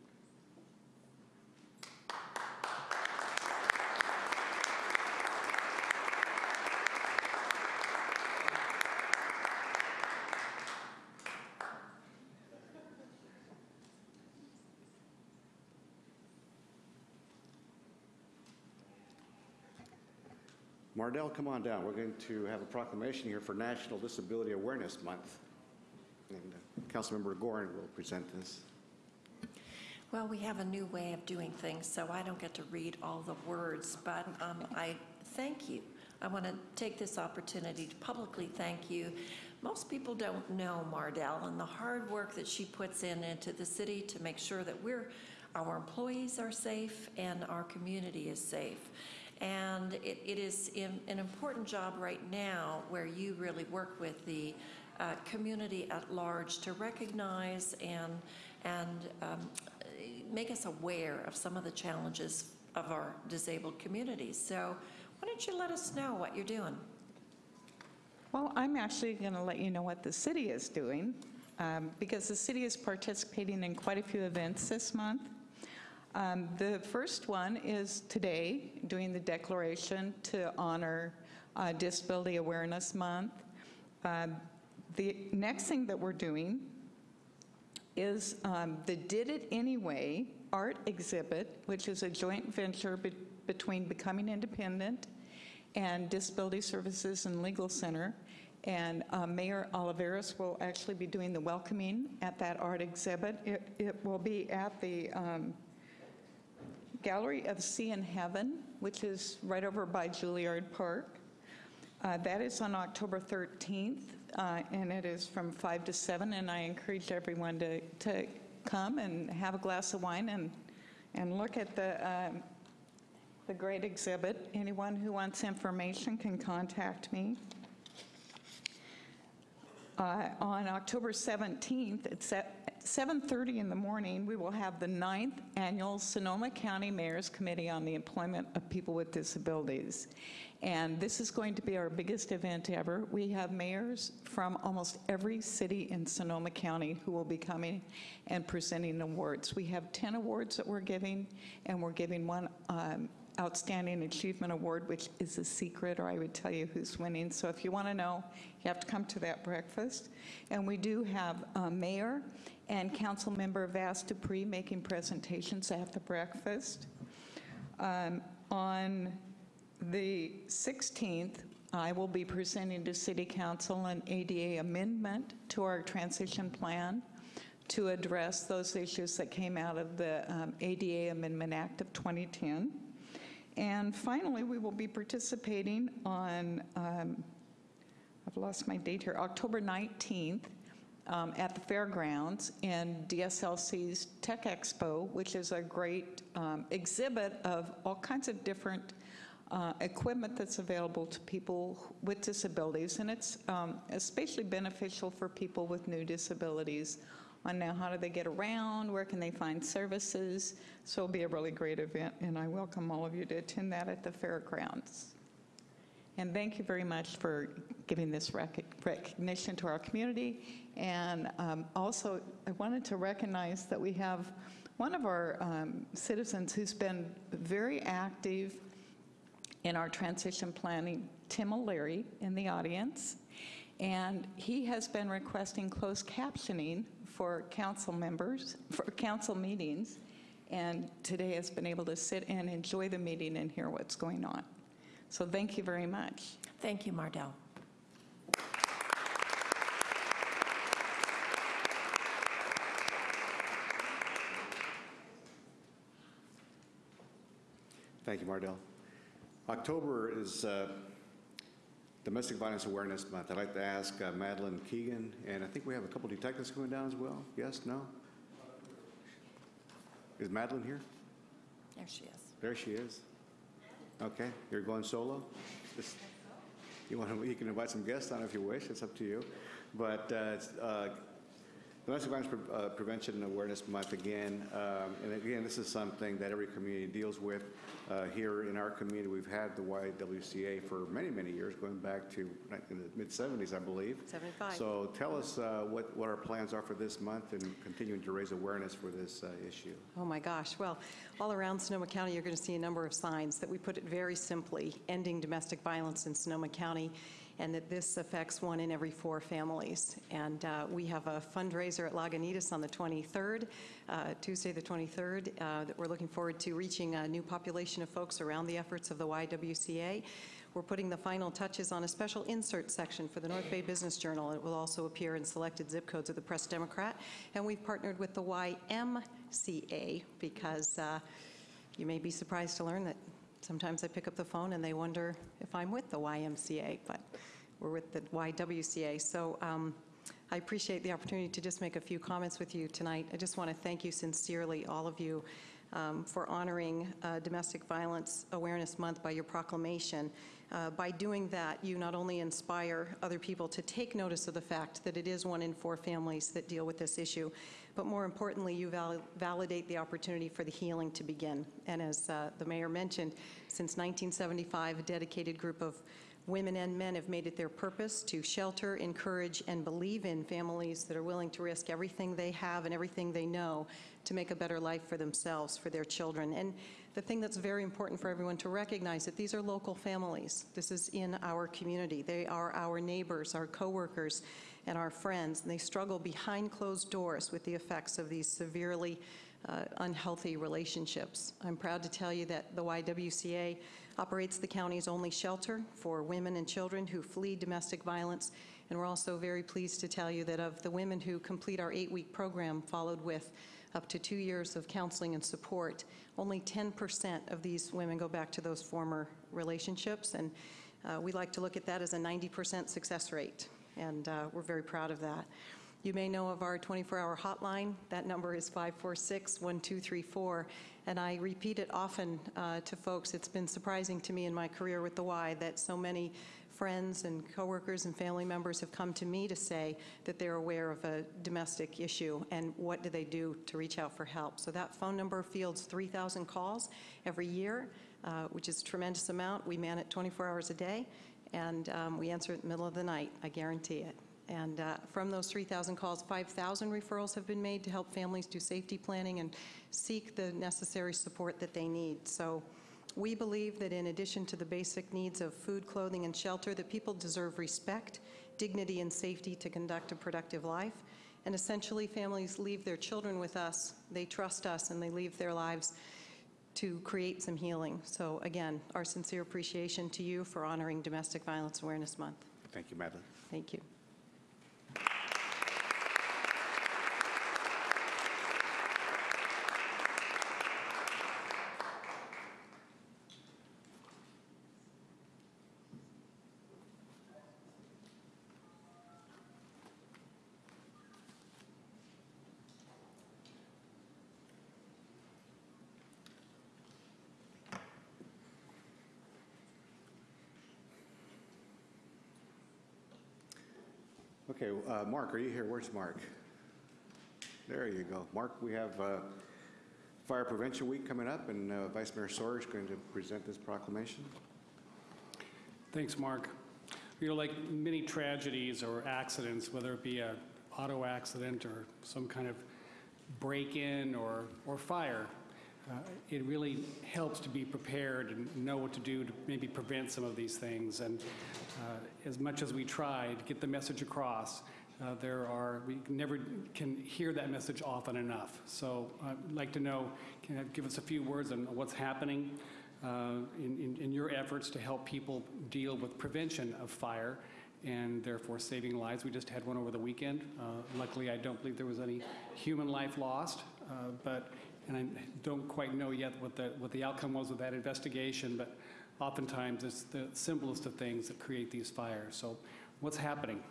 Mardell, come on down. We're going to have a proclamation here for National Disability Awareness Month. And uh, Councilmember Gorin will present this. Well, we have a new way of doing things, so I don't get to read all the words, but um, I thank you. I want to take this opportunity to publicly thank you. Most people don't know Mardell and the hard work that she puts in into the city to make sure that we're, our employees are safe and our community is safe. And it, it is in, an important job right now where you really work with the uh, community at large to recognize and, and um, make us aware of some of the challenges of our disabled communities. So why don't you let us know what you're doing? Well, I'm actually going to let you know what the city is doing. um, because the city is participating in quite a few events this month. Um, The first one is today, doing the declaration to honor uh, Disability Awareness Month. Uh, The next thing that we're doing is um, the Did It Anyway art exhibit, which is a joint venture be- between Becoming Independent and Disability Services and Legal Center. And uh, Mayor Olivares will actually be doing the welcoming at that art exhibit. It it will be at the um, Gallery of Sea and Heaven, which is right over by Juilliard Park. Uh, That is on October 13th, uh, and it is from 5 to 7, and I encourage everyone to, to come and have a glass of wine and, and look at the, um, the great exhibit. Anyone who wants information can contact me. Uh, On October 17th, it's at 7:30 in the morning, we will have the ninth annual Sonoma County Mayor's Committee on the Employment of People with Disabilities. And this is going to be our biggest event ever. We have mayors from almost every city in Sonoma County who will be coming and presenting awards. We have 10 awards that we're giving, and we're giving one um, Outstanding Achievement Award, which is a secret, or I would tell you who's winning. So if you want to know, you have to come to that breakfast. And we do have a Mayor and Councilmember Vas Dupre making presentations at the breakfast. Um, On the 16th, I will be presenting to City Council an ADA amendment to our transition plan to address those issues that came out of the um, ADA Amendment Act of 2010. And finally, we will be participating on, um, I've lost my date here, October 19th um, at the fairgrounds in DSLC's Tech Expo, which is a great um, exhibit of all kinds of different uh, equipment that's available to people with disabilities. And it's um, especially beneficial for people with new disabilities on now how do they get around, where can they find services. So it'll be a really great event, and I welcome all of you to attend that at the fairgrounds. And thank you very much for giving this rec- recognition to our community. And um, also, I wanted to recognize that we have one of our um, citizens who's been very active in our transition planning, Tim O'Leary, in the audience. And he has been requesting closed captioning for council members, for council meetings, and today has been able to sit and enjoy the meeting and hear what's going on. So thank you very much. Thank you, Mardell. Thank you, Mardell. October is uh, Domestic Violence Awareness Month. I'd like to ask uh, Madeline Keegan, and I think we have a couple detectives coming down as well. Yes, no? Is Madeline here? There she is. There she is. Okay, you're going solo? Just- You want to, you can invite some guests on if you wish, it's up to you. But uh, Domestic Violence Pre- uh, Prevention and Awareness Month again, um, and again, this is something that every community deals with. Uh, Here in our community, we've had the YWCA for many, many years, going back to in the mid-'70s, I believe. 75. So tell us uh, what, what our plans are for this month and continuing to raise awareness for this uh, issue. Oh, my gosh. Well, all around Sonoma County, you're going to see a number of signs that we put it very simply, ending domestic violence in Sonoma County, and that this affects one in every four families. And uh, we have a fundraiser at Lagunitas on the 23rd, uh, Tuesday the 23rd, uh, that we're looking forward to reaching a new population of folks around the efforts of the YWCA. We're putting the final touches on a special insert section for the North Bay Business Journal. It will also appear in selected zip codes of the Press Democrat. And we've partnered with the YMCA because uh, you may be surprised to learn that sometimes I pick up the phone and they wonder if I'm with the YMCA, but we're with the YWCA. So um, I appreciate the opportunity to just make a few comments with you tonight. I just want to thank you sincerely, all of you, um, for honoring uh, Domestic Violence Awareness Month by your proclamation. Uh, By doing that, you not only inspire other people to take notice of the fact that it is one in four families that deal with this issue, but more importantly, you val- validate the opportunity for the healing to begin. And as uh, the mayor mentioned, since 1975, a dedicated group of Women and men have made it their purpose to shelter, encourage, and believe in families that are willing to risk everything they have and everything they know to make a better life for themselves, for their children. And the thing that's very important for everyone to recognize is that these are local families. This is in our community. They are our neighbors, our coworkers, and our friends, and they struggle behind closed doors with the effects of these severely uh, unhealthy relationships. I'm proud to tell you that the YWCA operates the county's only shelter for women and children who flee domestic violence, and we're also very pleased to tell you that of the women who complete our eight-week program, followed with up to two years of counseling and support, only 10% of these women go back to those former relationships, and uh, we like to look at that as a 90% success rate, and uh, we're very proud of that. You may know of our 24-hour hotline. That number is 546-1234, and I repeat it often uh, to folks. It's been surprising to me in my career with the Y that so many friends and coworkers and family members have come to me to say that they're aware of a domestic issue and what do they do to reach out for help. So that phone number fields 3,000 calls every year, uh, which is a tremendous amount. We man it 24 hours a day, and um, we answer it in the middle of the night. I guarantee it. And uh, from those 3,000 calls, 5,000 referrals have been made to help families do safety planning and seek the necessary support that they need. So we believe that in addition to the basic needs of food, clothing, and shelter, that people deserve respect, dignity, and safety to conduct a productive life. And essentially, families leave their children with us, they trust us, and they leave their lives to create some healing. So again, our sincere appreciation to you for honoring Domestic Violence Awareness Month. Thank you, Madeline. Thank you. Okay, uh, Mark, are you here? Where's Mark? There you go. Mark, we have uh, Fire Prevention Week coming up, and uh, Vice Mayor Sawyer is going to present this proclamation. Thanks, Mark. You know, like many tragedies or accidents, whether it be a auto accident or some kind of break-in or, or fire, uh, it really helps to be prepared and know what to do to maybe prevent some of these things. And uh, as much as we try to get the message across, uh, there are, we never can hear that message often enough. So I'd like to know, can you give us a few words on what's happening uh, in, in, in your efforts to help people deal with prevention of fire and therefore saving lives. We just had one over the weekend. Uh, luckily, I don't believe there was any human life lost, uh, but and I don't quite know yet what the what the outcome was of that investigation. But oftentimes, it's the simplest of things that create these fires. So, what's happening?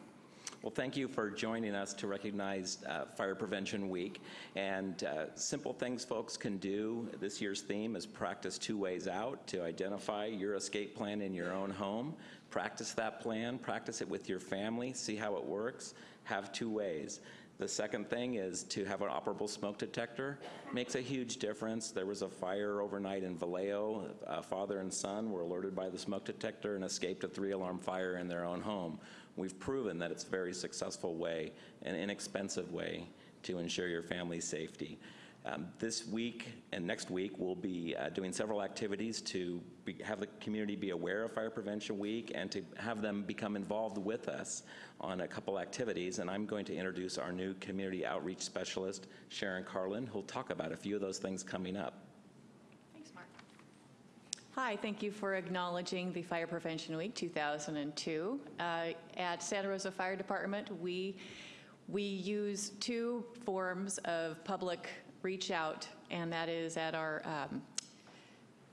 Well, thank you for joining us to recognize uh, Fire Prevention Week. And uh, simple things folks can do. This year's theme is practice two ways out to identify your escape plan in your own home. Practice that plan, practice it with your family, see how it works. Have two ways. The second thing is to have an operable smoke detector. Makes a huge difference. There was a fire overnight in Vallejo. A father and son were alerted by the smoke detector and escaped a three-alarm fire in their own home. We've proven that it's a very successful way, an inexpensive way to ensure your family's safety. Um, this week and next week, we'll be uh, doing several activities to be, have the community be aware of Fire Prevention Week and to have them become involved with us on a couple activities. And I'm going to introduce our new community outreach specialist, Sharon Carlin, who'll talk about a few of those things coming up. Thanks, Mark. Hi, thank you for acknowledging the Fire Prevention Week 2002. Uh, at Santa Rosa Fire Department, we we use two forms of public reach out, and that is at our um,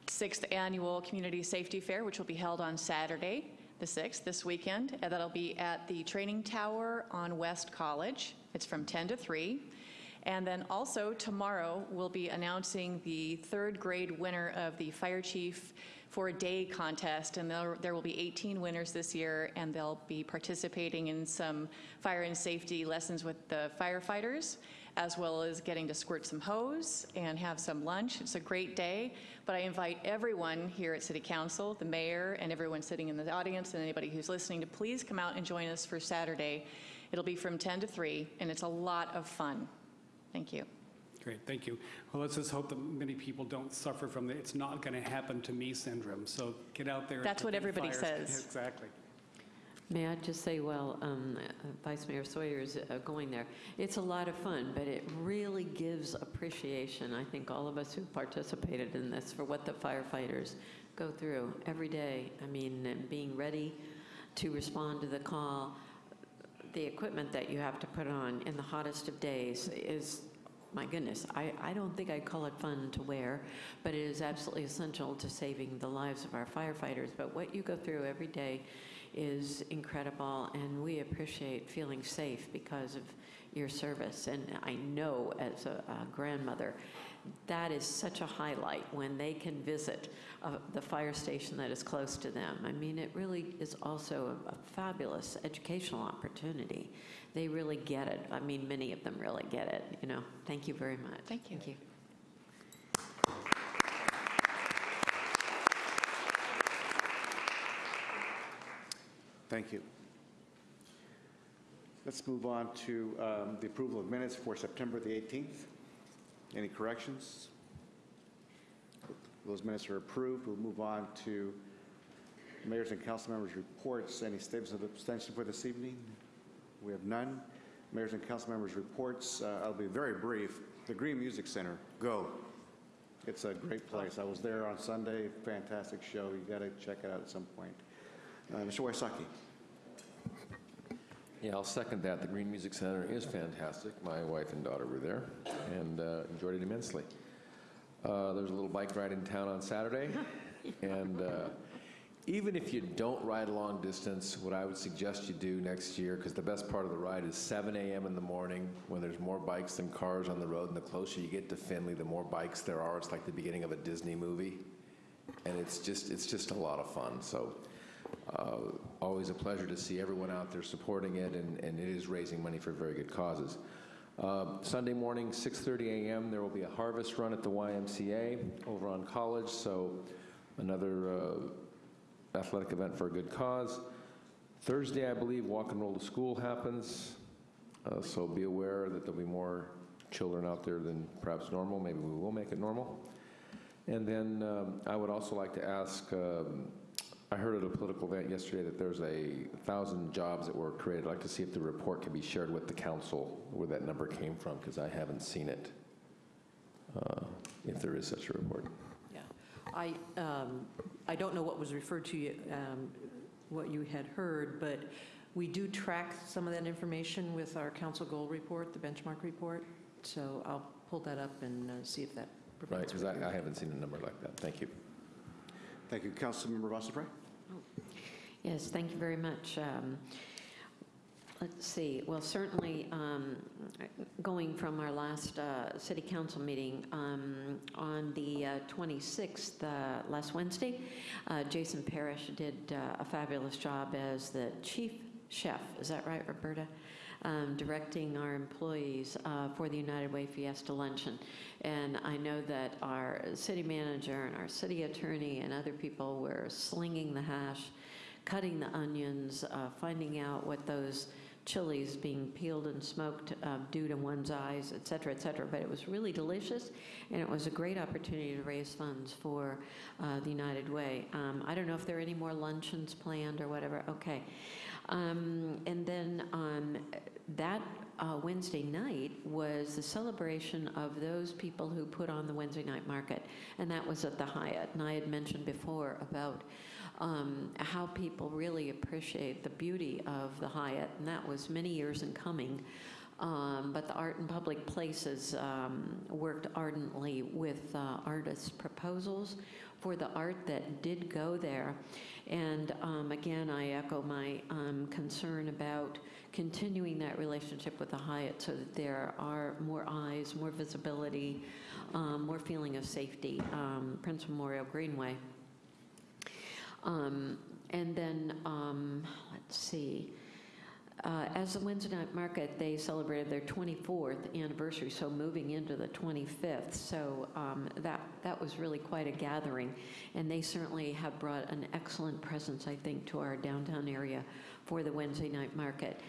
sixth annual Community Safety Fair, which will be held on Saturday, the 6th, this weekend. And that'll be at the Training Tower on West College. It's from 10 to 3. And then also tomorrow, we'll be announcing the third grade winner of the Fire Chief for a Day contest. And there, there will be 18 winners this year, and they'll be participating in some fire and safety lessons with the firefighters, as well as getting to squirt some hose and have some lunch. It's a great day, but I invite everyone here at City Council, the mayor, and everyone sitting in the audience, and anybody who's listening, to please come out and join us for Saturday. It'll be from 10 to 3, and it's a lot of fun. Thank you. Great, thank you. Well, let's just hope that many people don't suffer from the "it's not going to happen to me" syndrome. So get out there. That's what everybody fires- says. Exactly. May I just say, well, um, uh, Vice Mayor Sawyer is uh, going there. It's a lot of fun, but it really gives appreciation, I think, all of us who participated in this, for what the firefighters go through every day. I mean, being ready to respond to the call, the equipment that you have to put on in the hottest of days is, my goodness, I, I don't think I'd call it fun to wear, but it is absolutely essential to saving the lives of our firefighters. But what you go through every day is incredible, and we appreciate feeling safe because of your service. And I know as a, a grandmother, that is such a highlight when they can visit uh, the fire station that is close to them. I mean, it really is also a, a fabulous educational opportunity. They really get it. I mean, many of them really get it, you know. Thank you very much. Thank you. Thank you. Thank you. Let's move on to um, the approval of minutes for September the 18th. Any corrections? Those minutes are approved. We'll move on to mayors and council members' reports. Any statements of abstention for this evening? We have none. Mayors and council members' reports. Uh, I'll be very brief. The Green Music Center, go. It's a great place. I was there on Sunday. Fantastic show. You got to check it out at some point. Uh, Mr. Wysocky. Yeah, I'll second that. The Green Music Center is fantastic. My wife and daughter were there and uh, enjoyed it immensely. Uh, There's a little bike ride in town on Saturday, and uh, even if you don't ride a long distance, what I would suggest you do next year, because the best part of the ride is 7 a.m. in the morning when there's more bikes than cars on the road, and the closer you get to Finley, the more bikes there are. It's like the beginning of a Disney movie, and it's just it's just a lot of fun. So uh, always a pleasure to see everyone out there supporting it, and, and it is raising money for very good causes. Uh, Sunday morning, 6:30 a.m., there will be a harvest run at the YMCA over on College, so another uh, athletic event for a good cause. Thursday, I believe, Walk and Roll to School happens, uh, so be aware that there'll be more children out there than perhaps normal. Maybe we will make it normal. And then um, I would also like to ask, um, I heard at a political event yesterday that there's a thousand jobs that were created. I'd like to see if the report can be shared with the council, where that number came from, because I haven't seen it, uh, if there is such a report. Yeah. I, um, I don't know what was referred to, um, what you had heard, but we do track some of that information with our council goal report, the benchmark report. So I'll pull that up and uh, see if that Right, because I I haven't seen a number like that. Thank you. Thank you. Councilmember Vas Dupre? Yes, thank you very much. Um, Let's see, well, certainly, um, going from our last uh, city council meeting, um, on the uh, 26th, uh, last Wednesday, uh, Jason Parrish did uh, a fabulous job as the chief chef, is that right, Roberta? Um, Directing our employees uh, for the United Way Fiesta Luncheon. And I know that our city manager and our city attorney and other people were slinging the hash, cutting the onions, uh, finding out what those chilies being peeled and smoked uh, do to one's eyes, et cetera, et cetera. But it was really delicious, and it was a great opportunity to raise funds for uh, the United Way. Um, I don't know if there are any more luncheons planned or whatever. Okay. Um, and then um, that uh, Wednesday night was the celebration of those people who put on the Wednesday night market, and that was at the Hyatt. And I had mentioned before about um, how people really appreciate the beauty of the Hyatt, and that was many years in coming. Um, but the Art in Public Places um, worked ardently with uh, artists' proposals for the art that did go there. And um, again, I echo my um, concern about continuing that relationship with the Hyatt so that there are more eyes, more visibility, um, more feeling of safety. Um, Prince Memorial Greenway. Um, and then, um, let's see, Uh, As the Wednesday night market, they celebrated their 24th anniversary, so moving into the 25th. So um, that, that was really quite a gathering. And they certainly have brought an excellent presence, I think, to our downtown area for the Wednesday night market.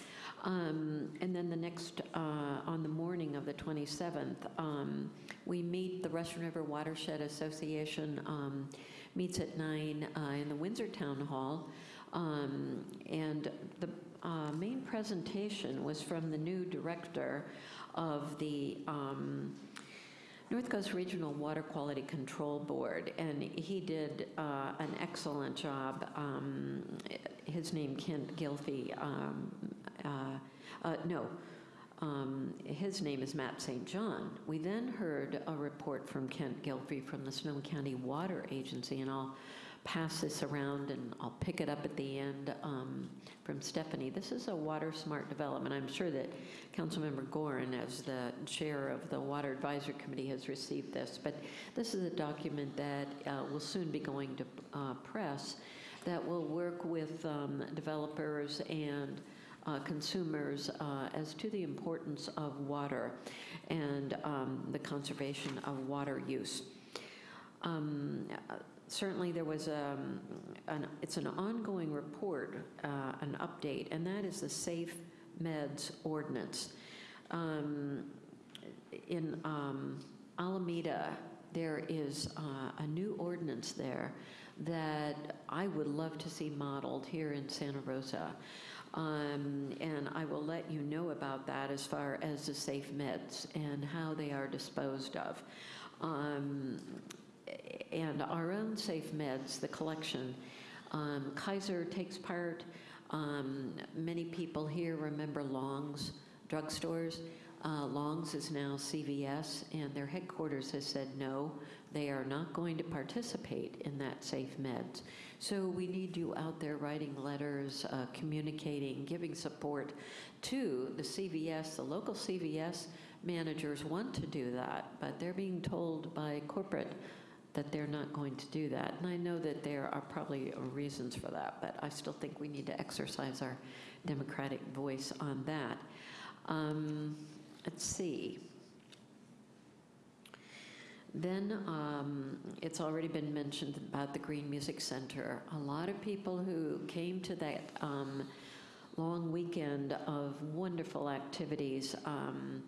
Um, And then the next, uh, on the morning of the 27th, um, we meet, the Russian River Watershed Association um, meets at 9 uh, in the Windsor Town Hall. Um, And the uh, main presentation was from the new director of the um, North Coast Regional Water Quality Control Board, and he did uh, an excellent job. Um, His name, Kent Gilfie, um, uh, uh, no, um, his name is Matt St. John. We then heard a report from Kent Gilfie from the Sonoma County Water Agency, and I'll pass this around and I'll pick it up at the end um, from Stephanie. This is a water smart development. I'm sure that Councilmember Gorin, as the chair of the Water Advisory Committee, has received this, but this is a document that uh, will soon be going to uh, press that will work with um, developers and uh, consumers uh, as to the importance of water and um, the conservation of water use. Um, Certainly, there was a, an, it's an ongoing report, uh, an update, and that is the Safe Meds Ordinance. Um, In um, Alameda, there is uh, a new ordinance there that I would love to see modeled here in Santa Rosa. Um, And I will let you know about that as far as the safe meds and how they are disposed of. Um, And our own safe meds, the collection, um, Kaiser takes part. Um, Many people here remember Long's drugstores. Uh, Long's is now CVS, and their headquarters has said no, they are not going to participate in that safe meds. So we need you out there writing letters, uh, communicating, giving support to the CVS. The local CVS managers want to do that, but they're being told by corporate that they're not going to do that. And I know that there are probably reasons for that, but I still think we need to exercise our democratic voice on that. Um, Let's see. Then um, it's already been mentioned about the Green Music Center. A lot of people who came to that um, long weekend of wonderful activities um,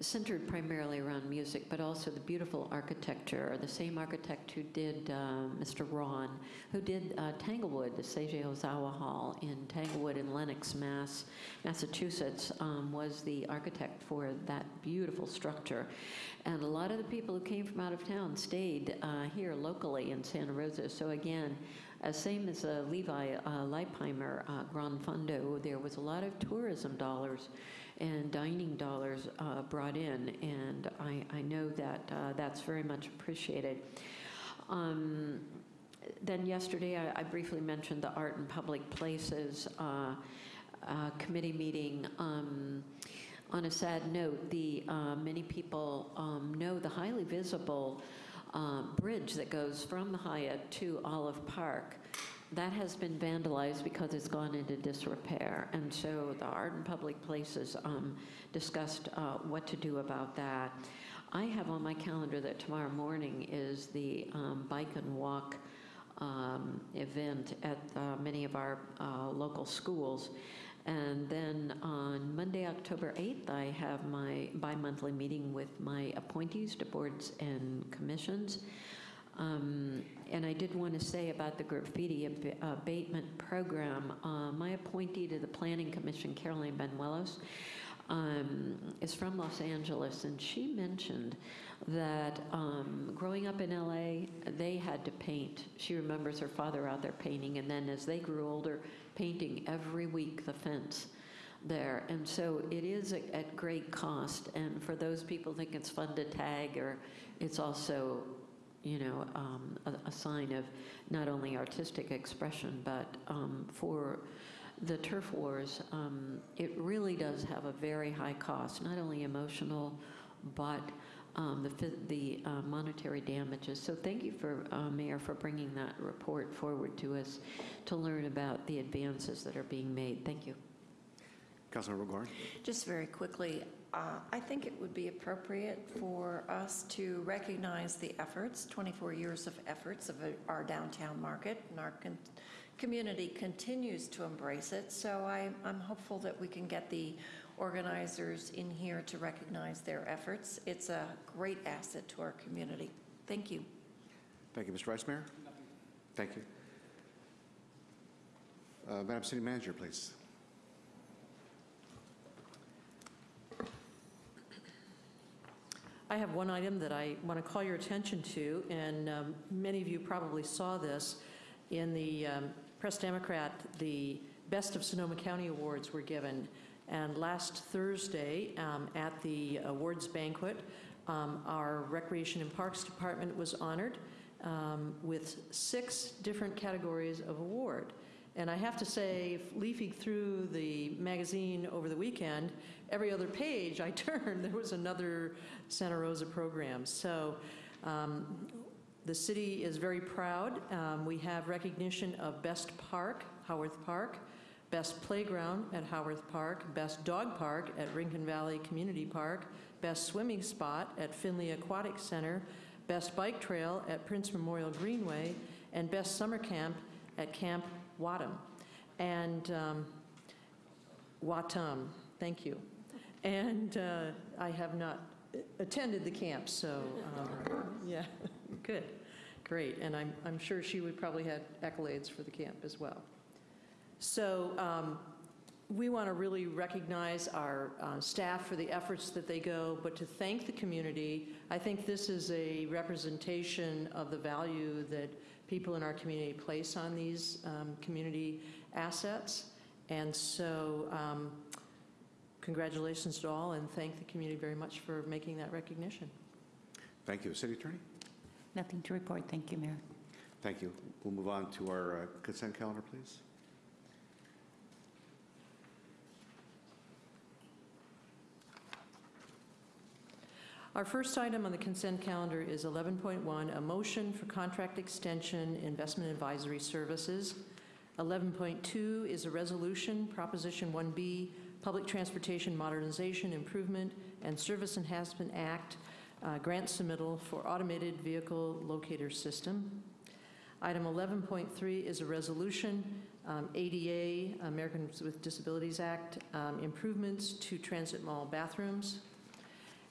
centered primarily around music, but also the beautiful architecture. The same architect who did uh, Mr. Rawn, who did uh, Tanglewood, the Seiji Ozawa Hall in Tanglewood in Lenox, Mass, Massachusetts, um, was the architect for that beautiful structure. And a lot of the people who came from out of town stayed uh, here locally in Santa Rosa. So again, uh, same as uh, Levi uh, Leipheimer uh, Grand Fondo, there was a lot of tourism dollars and dining dollars uh, brought in, and I, I know that uh, that's very much appreciated. Um, then yesterday, I, I briefly mentioned the Art in Public Places uh, uh, committee meeting. Um, on a sad note, the uh, many people um, know the highly visible uh, bridge that goes from the Hyatt to Olive Park. That has been vandalized because it's gone into disrepair. And so the Art in Public Places um, discussed uh, what to do about that. I have on my calendar that tomorrow morning is the um, bike and walk um, event at uh, many of our uh, local schools. And then on Monday, October 8th, I have my bi-monthly meeting with my appointees to boards and commissions. Um, And I did want to say about the graffiti ab- abatement program, uh, my appointee to the Planning Commission, Caroline Bañuelos, um, is from Los Angeles, and she mentioned that um, growing up in LA, they had to paint. She remembers her father out there painting, and then as they grew older, painting every week the fence there. And so it is at- at great cost, and for those people think it's fun to tag, or it's also, you know, um, a a sign of not only artistic expression, but um, for the turf wars, um, it really does have a very high cost, not only emotional, but um, the the uh, monetary damages. So thank you for, uh, Mayor, for bringing that report forward to us to learn about the advances that are being made. Thank you. Councilmember Gorin? Just very quickly, uh, I think it would be appropriate for us to recognize the efforts, 24 years of efforts of our downtown market, and our con- community continues to embrace it. So I- I'm hopeful that we can get the organizers in here to recognize their efforts. It's a great asset to our community. Thank you. Thank you, Mr. Vice Mayor. Thank you. Uh, Madam City Manager, please. I have one item that I want to call your attention to, and um, many of you probably saw this. In the um, Press Democrat, the Best of Sonoma County Awards were given. And last Thursday, um, at the awards banquet, um, our Recreation and Parks Department was honored um, with six different categories of award. And I have to say, leafing through the magazine over the weekend, every other page I turned, there was another Santa Rosa program. So um, the city is very proud. Um, we have recognition of Best Park, Howarth Park, Best Playground at Howarth Park, Best Dog Park at Rincon Valley Community Park, Best Swimming Spot at Finley Aquatic Center, Best Bike Trail at Prince Memorial Greenway, and Best Summer Camp at Camp Wattam. And um, Watum, thank you. And uh, I have not attended the camp, so um, yeah, good, great. And I'm, I'm sure she would probably have accolades for the camp as well. So um, we want to really recognize our uh, staff for the efforts that they go, but to thank the community. I think this is a representation of the value that people in our community place on these um, community assets. And so um, congratulations to all and thank the community very much for making that recognition. Thank you. City Attorney? Nothing to report. Thank you, Mayor. Thank you. We'll move on to our uh, consent calendar, please. Our first item on the consent calendar is 11.1, a motion for contract extension investment advisory services. 11.2 is a resolution, Proposition 1B, Public Transportation Modernization Improvement and Service Enhancement Act, uh, grant submittal for automated vehicle locator system. Item 11.3 is a resolution, um, ADA, Americans with Disabilities Act, um, improvements to transit mall bathrooms.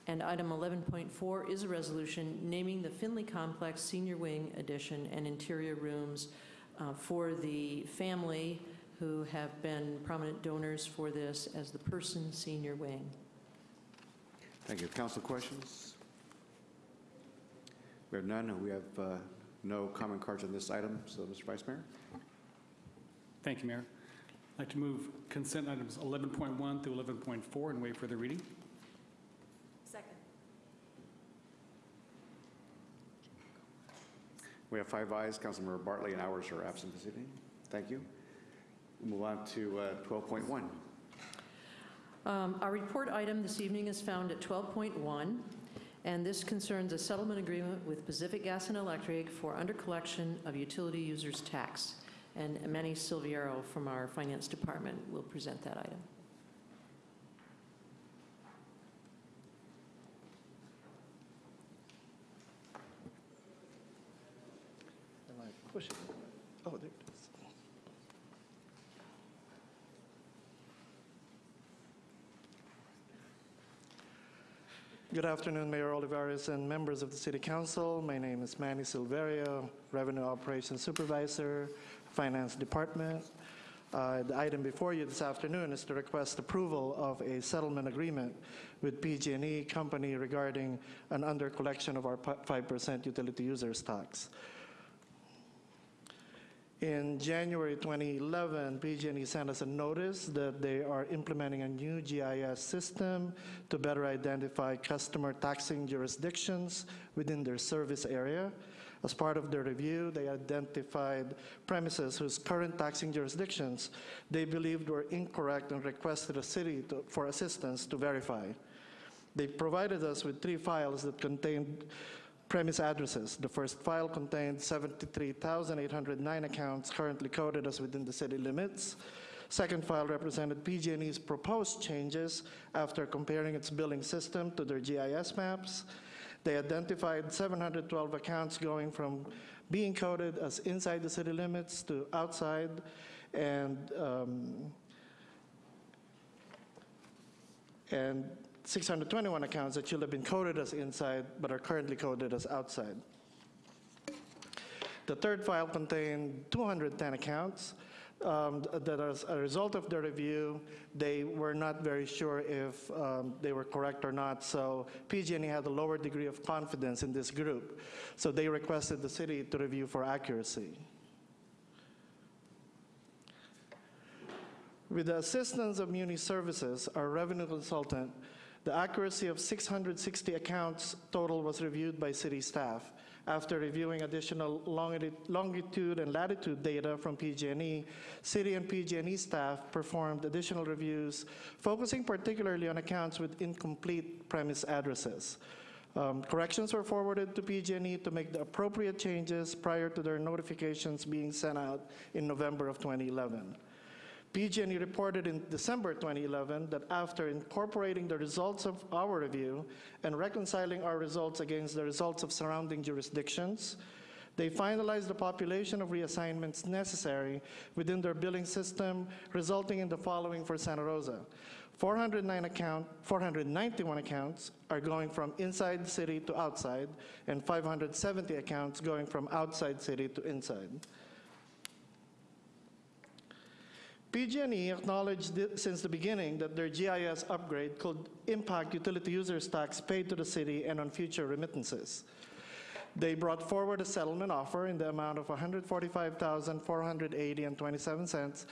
And item 11.4 is a resolution naming the Finley Complex Senior Wing Addition and interior rooms uh, for the family who have been prominent donors for this as the Person Senior Wing. Thank you. Council questions? We have none. We have uh, no comment cards on this item. So, Mr. Vice Mayor? Thank you, Mayor. I'd like to move consent items 11.1 through 11.4 and wait for the reading. Second. We have five ayes. Councilmember Bartley and Ours are absent this evening. Thank you. We'll move on to uh, 12.1. Um, Our report item this evening is found at 12.1, and this concerns a settlement agreement with Pacific Gas and Electric for undercollection of utility users' tax. And Manny Silverio from our Finance Department will present that item. Am I pushing? Oh, there it is. Good afternoon, Mayor Olivares and members of the City Council. My name is Manny Silverio, Revenue Operations Supervisor, Finance Department. Uh, The item before you this afternoon is to request approval of a settlement agreement with PG&E Company regarding an undercollection of our 5% utility users tax. In January 2011, PG&E sent us a notice that they are implementing a new GIS system to better identify customer taxing jurisdictions within their service area. As part of their review, they identified premises whose current taxing jurisdictions they believed were incorrect and requested the city to- for assistance to verify. They provided us with three files that contained premise addresses. The first file contained 73,809 accounts currently coded as within the city limits. Second file represented PG&E's proposed changes after comparing its billing system to their GIS maps. They identified 712 accounts going from being coded as inside the city limits to outside, and um, and 621 accounts that should have been coded as inside but are currently coded as outside. The third file contained 210 accounts um, that as a result of the review, they were not very sure if um, they were correct or not, so PG&E had a lower degree of confidence in this group. So they requested the city to review for accuracy. With the assistance of Muni Services, our revenue consultant, the accuracy of 660 accounts total was reviewed by city staff. After reviewing additional longitude and latitude data from PG&E, city and PG&E staff performed additional reviews, focusing particularly on accounts with incomplete premise addresses. Um, Corrections were forwarded to PG&E to make the appropriate changes prior to their notifications being sent out in November of 2011. PG&E reported in December 2011 that after incorporating the results of our review and reconciling our results against the results of surrounding jurisdictions, they finalized the population of reassignments necessary within their billing system, resulting in the following for Santa Rosa. 409 account, 491 accounts are going from inside the city to outside, and 570 accounts going from outside city to inside. PG&E acknowledged since the beginning that their GIS upgrade could impact utility users' tax paid to the city and on future remittances. They brought forward a settlement offer in the amount of $145,480 and 27 cents.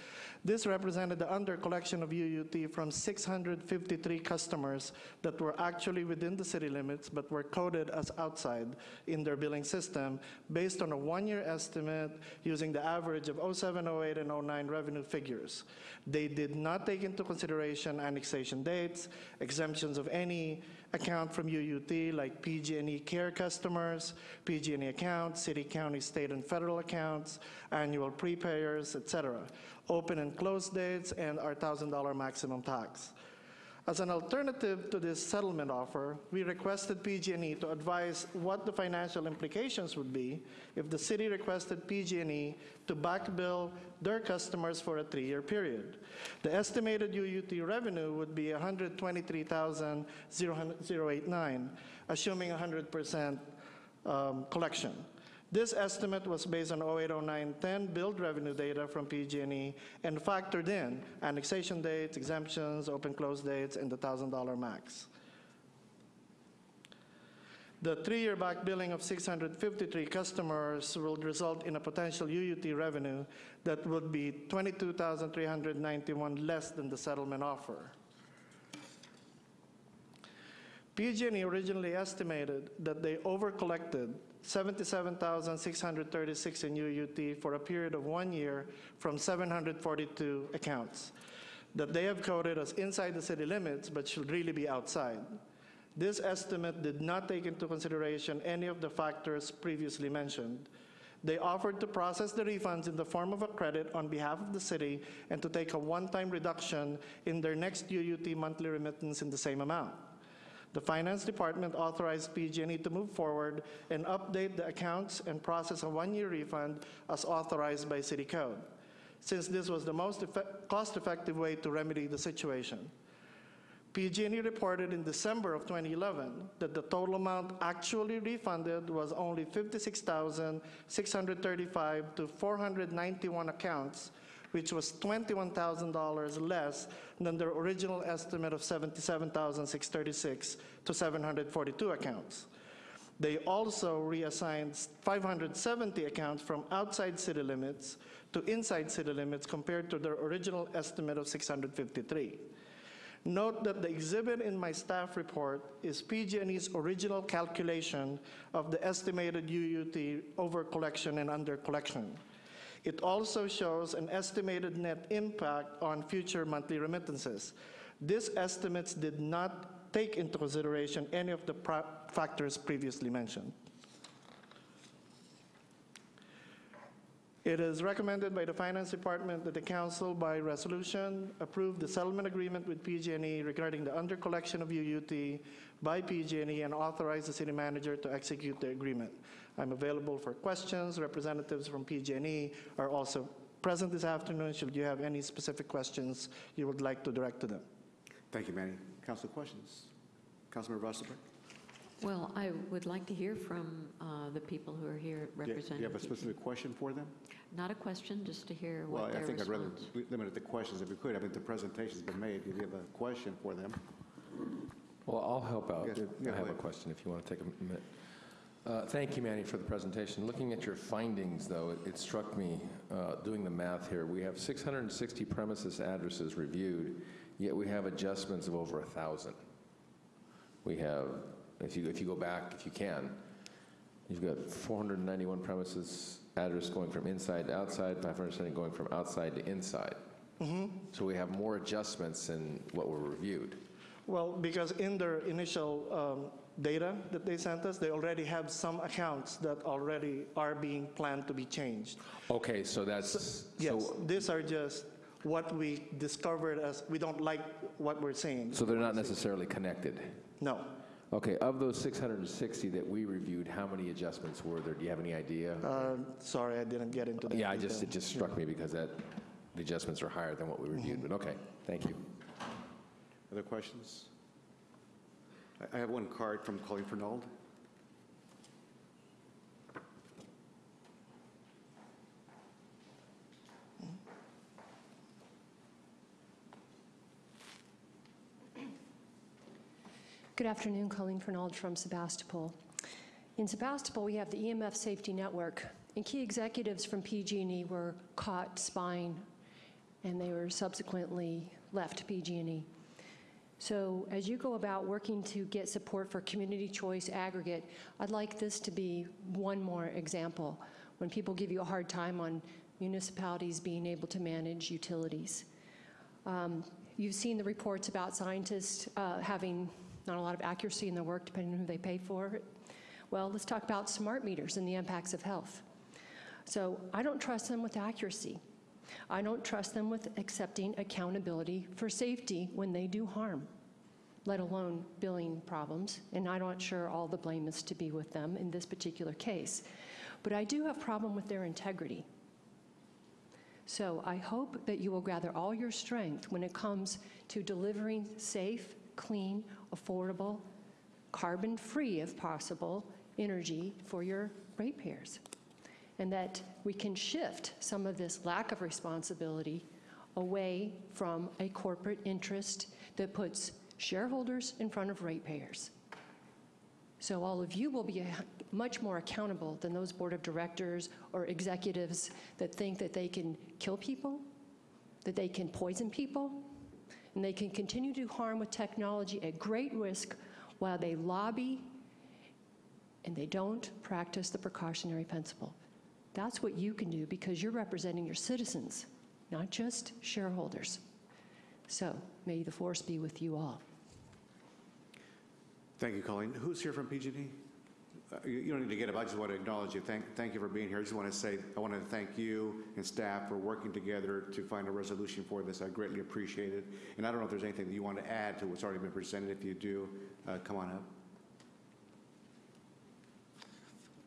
This represented the under-collection of UUT from 653 customers that were actually within the city limits but were coded as outside in their billing system based on a one-year estimate using the average of 07, 08, and 09 revenue figures. They did not take into consideration annexation dates, exemptions of any account from UUT like PG&E care customers, PG&E accounts, city, county, state, and federal accounts, annual prepayers, et cetera, open and close dates, and our $1,000 maximum tax. As an alternative to this settlement offer, we requested PG&E to advise what the financial implications would be if the city requested PG&E to backbill their customers for a three-year period. The estimated UUT revenue would be 123,089, assuming 100% um, collection. This estimate was based on 080910 billed revenue data from PG&E and factored in annexation dates, exemptions, open close dates, and the $1,000 max. The three-year back billing of 653 customers will result in a potential UUT revenue that would be 22,391 less than the settlement offer. PG&E originally estimated that they overcollected 77,636 in UUT for a period of one year from 742 accounts that they have coded as inside the city limits but should really be outside. This estimate did not take into consideration any of the factors previously mentioned. They offered to process the refunds in the form of a credit on behalf of the city and to take a one-time reduction in their next UUT monthly remittance in the same amount. The Finance Department authorized PG&E to move forward and update the accounts and process a one-year refund as authorized by City Code, since this was the most cost-effective way to remedy the situation. PG&E reported in December of 2011 that the total amount actually refunded was only 56,635 to 491 accounts, which was $21,000 less than their original estimate of 77,636 to 742 accounts. They also reassigned 570 accounts from outside city limits to inside city limits compared to their original estimate of 653. Note that the exhibit in my staff report is PG&E's original calculation of the estimated UUT over collection and under collection. It also shows an estimated net impact on future monthly remittances. These estimates did not take into consideration any of the factors previously mentioned. It is recommended by the Finance Department that the council by resolution approve the settlement agreement with PG&E regarding the under-collection of UUT by PG&E and authorize the city manager to execute the agreement. I'm available for questions. Representatives from PG&E are also present this afternoon. Should you have any specific questions you would like to direct to them. Thank you, Manny. Council questions? Councilmember Wasserberg? Well, I would like to hear from uh, the people who are here representing. Do you have a specific question for them? Not a question, just to hear what they think. Well, what I their think I'd rather limit it to questions if we could. I mean, the presentation's been made. If you have a question for them. Well, I'll help out. Yes, I yeah, have a question if you want to take a minute. Uh, Thank you, Manny, for the presentation. Looking at your findings, though, it- it struck me, uh, doing the math here, we have 660 premises addresses reviewed, yet we have adjustments of over 1,000. We have, if you, if you go back, if you can, you've got 491 premises address going from inside to outside, 570 going from outside to inside. So we have more adjustments than what were reviewed. Well, because in their initial um, data that they sent us, they already have some accounts that already are being planned to be changed. Okay, so that's, Yes, so, these are just what we discovered as, we don't like what we're seeing. so they're not necessarily connected? No. Okay, of those 660 that we reviewed, how many adjustments were there? Do you have any idea? Uh, Sorry, I didn't get into that. Yeah, I just, detail. it just struck me because that, the adjustments are higher than what we reviewed, but okay, thank you. Other questions? I- have one card from Colleen Fernald. Good afternoon, Colleen Fernald from Sebastopol. In Sebastopol, we have the EMF Safety Network, and key executives from PG&E were caught spying, and they were subsequently left PG&E. So as you go about working to get support for community choice aggregate, I'd like this to be one more example when people give you a hard time on municipalities being able to manage utilities. Um, You've seen the reports about scientists uh, having not a lot of accuracy in their work, depending on who they pay for. Well, let's talk about smart meters and the impacts of health. So I don't trust them with accuracy. I don't trust them with accepting accountability for safety when they do harm, let alone billing problems. And I'm not sure all the blame is to be with them in this particular case. But I do have problem with their integrity. So I hope that you will gather all your strength when it comes to delivering safe, clean, affordable, carbon-free, if possible, energy for your ratepayers. And that we can shift some of this lack of responsibility away from a corporate interest that puts shareholders in front of ratepayers. So all of you will be much more accountable than those board of directors or executives that think that they can kill people, that they can poison people, and they can continue to harm with technology at great risk while they lobby and they don't practice the precautionary principle. That's what you can do because you're representing your citizens, not just shareholders. So may the force be with you all. Thank you, Colleen. Who's here from PG&E? Uh, You you don't need to get up, I just want to acknowledge you. Thank, thank you for being here. I just want to say, I want to thank you and staff for working together to find a resolution for this. I greatly appreciate it. And I don't know if there's anything that you want to add to what's already been presented. If you do, uh, come on up.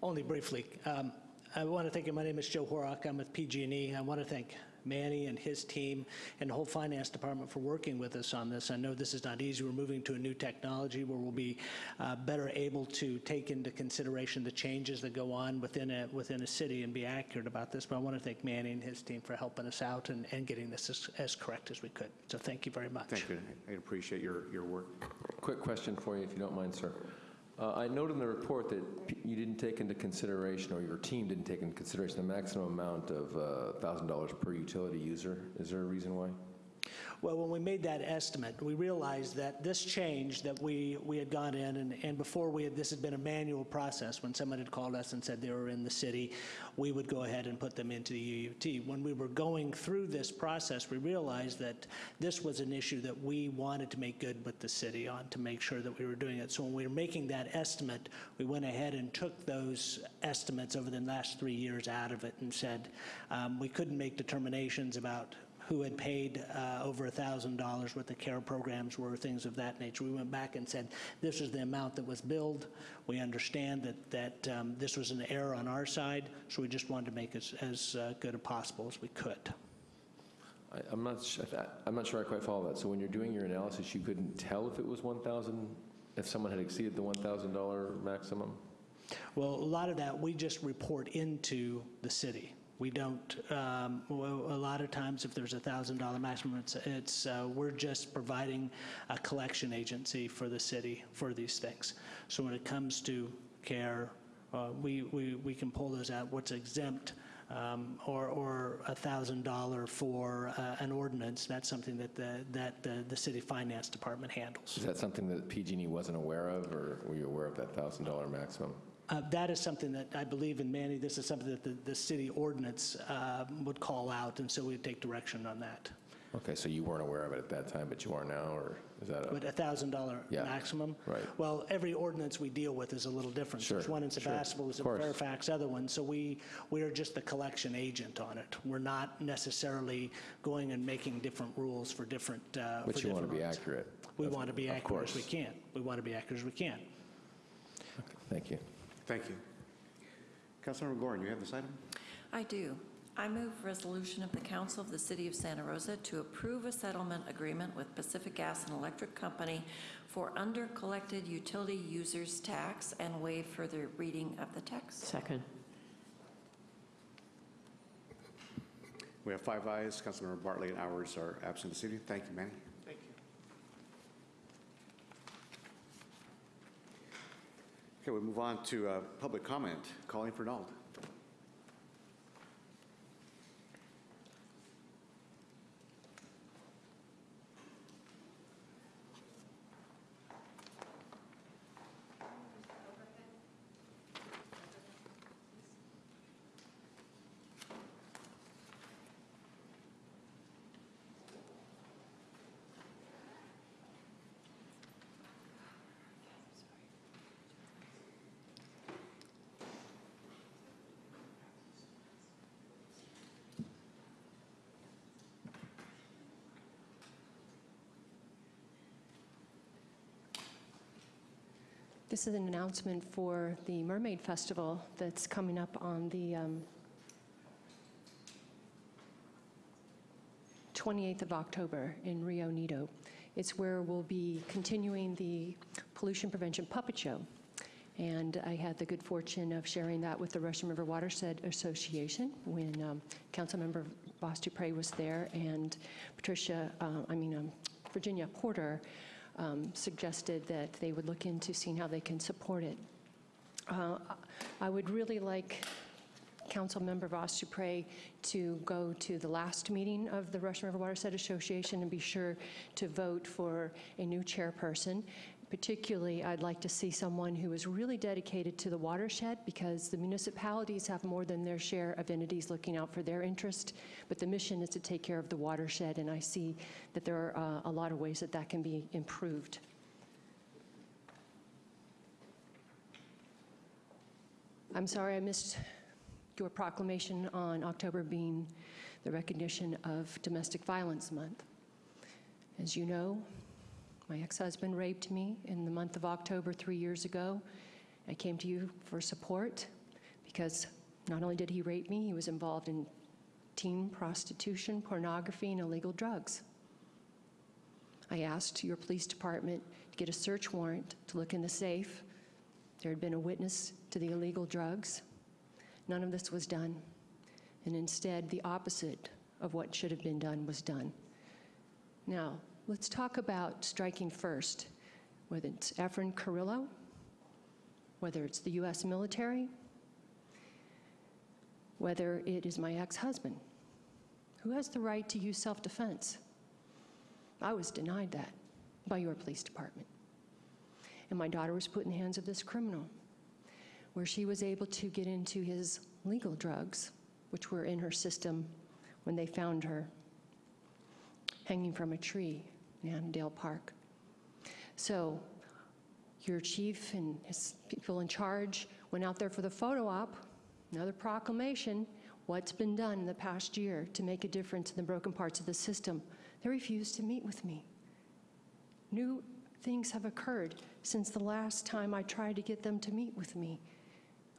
Only briefly. Um, I want to thank you. My name is Joe Horak. I'm with PG&E. I want to thank Manny and his team and the whole finance department for working with us on this. I know this is not easy. We're moving to a new technology where we'll be uh, better able to take into consideration the changes that go on within a, within a city and be accurate about this. But I want to thank Manny and his team for helping us out and, and getting this as, as correct as we could. So thank you very much. Thank you. I appreciate your, your work. Quick question for you, if you don't mind, sir. Uh, I note in the report that you didn't take into consideration, or your team didn't take into consideration, the maximum amount of uh, $1,000 per utility user. Is there a reason why? Well, when we made that estimate, we realized that this change that we, we had gone in, and, and before we had, this had been a manual process. When someone had called us and said they were in the city, we would go ahead and put them into the UUT. When we were going through this process, we realized that this was an issue that we wanted to make good with the city on, to make sure that we were doing it. So when we were making that estimate, we went ahead and took those estimates over the last three years out of it and said um, we couldn't make determinations about who had paid uh, over $1,000 what the care programs were, things of that nature. We went back and said, this is the amount that was billed. We understand that, that um, this was an error on our side, so we just wanted to make it as, as uh, good as possible as we could. I- I'm not, I'm not sure I quite follow that. So when you're doing your analysis, you couldn't tell if it was 1,000, if someone had exceeded the $1,000 maximum? Well, a lot of that, we just report into the city. We don't, um, well, a lot of times, if there's a $1,000 maximum, it's, it's, uh, we're just providing a collection agency for the city for these things. So when it comes to care, uh, we, we, we can pull those out, what's exempt, um, or, or a $1,000 for uh, an ordinance, that's something that the, that the, the city finance department handles. Is that something that PG&E wasn't aware of, or were you aware of that $1,000 maximum? Uh, That is something that I believe in Manny, this is something that the, the city ordinance uh, would call out, and so we'd take direction on that. Okay, so you weren't aware of it at that time, but you are now, or is that a? But a $1,000 Yeah, maximum? right. Well, every ordinance we deal with is a little different. Sure, There's one in sure, Sebastopol, there's of course. Fairfax, other ones, so we, we are just the collection agent on it. We're not necessarily going and making different rules for different, uh, for But you want to be roads. accurate. We Of- want to be of accurate as we course. can. We want to be accurate as we can. Thank you. Thank you. Councilmember Gorin, you have this item? I do. I move resolution of the Council of the City of Santa Rosa to approve a settlement agreement with Pacific Gas and Electric Company for under-collected utility users tax and waive further reading of the text. Second. We have five ayes. Councilmember Bartley and Ours are absent this evening. Thank you, Manny. Thank you. Okay, we move on to uh, public comment. Colleen Fernald. This is an announcement for the Mermaid Festival that's coming up on the um, 28th of October in Rio Nido. It's where we'll be continuing the pollution prevention puppet show. And I had the good fortune of sharing that with the Russian River Watershed Association when um, Councilmember Vas Dupre was there and Patricia, uh, I mean, um, Virginia Porter um, suggested that they would look into seeing how they can support it. Uh, I would really like Councilmember Vas Dupre to pray to go to the last meeting of the Russian River Watershed Association and be sure to vote for a new chairperson. Particularly, I'd like to see someone who is really dedicated to the watershed because the municipalities have more than their share of entities looking out for their interest, but the mission is to take care of the watershed, and I see that there are uh, a lot of ways that that can be improved. I'm sorry I missed your proclamation on October being the recognition of Domestic Violence Month. As you know, my ex-husband raped me in the month of October three years ago. I came to you for support because not only did he rape me, he was involved in teen prostitution, pornography, and illegal drugs. I asked your police department to get a search warrant to look in the safe. There had been a witness to the illegal drugs. None of this was done. And instead, the opposite of what should have been done was done. Now, let's talk about striking first, whether it's Efren Carrillo, whether it's the U.S. military, whether it is my ex-husband, who has the right to use self-defense. I was denied that by your police department. And my daughter was put in the hands of this criminal, where she was able to get into his legal drugs, which were in her system when they found her hanging from a tree Annadel Park. So your chief and his people in charge went out there for the photo op, another proclamation, what's been done in the past year to make a difference in the broken parts of the system. They refused to meet with me. New things have occurred since the last time I tried to get them to meet with me.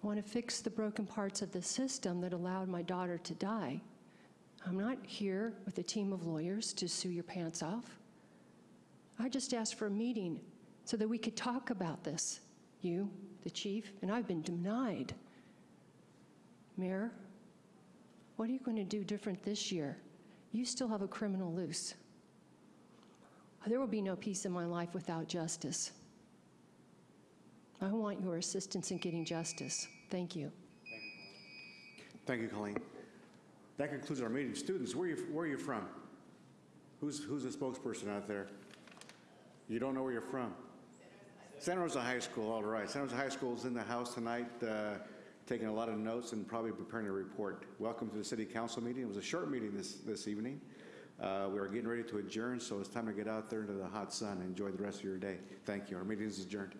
I want to fix the broken parts of the system that allowed my daughter to die. I'm not here with a team of lawyers to sue your pants off. I just asked for a meeting so that we could talk about this, you, the chief, and I've been denied. Mayor, what are you going to do different this year? You still have a criminal loose. There will be no peace in my life without justice. I want your assistance in getting justice. Thank you. Thank you, Colleen. That concludes our meeting. Students, where are you, where are you from? Who's, who's the spokesperson out there? You don't know where you're from? Santa Rosa High School, all right. Santa Rosa High School is in the house tonight, uh, taking a lot of notes and probably preparing a report. Welcome to the city council meeting. It was a short meeting this, this evening. Uh, we are getting ready to adjourn, so it's time to get out there into the hot sun. And enjoy the rest of your day. Thank you. Our meeting is adjourned.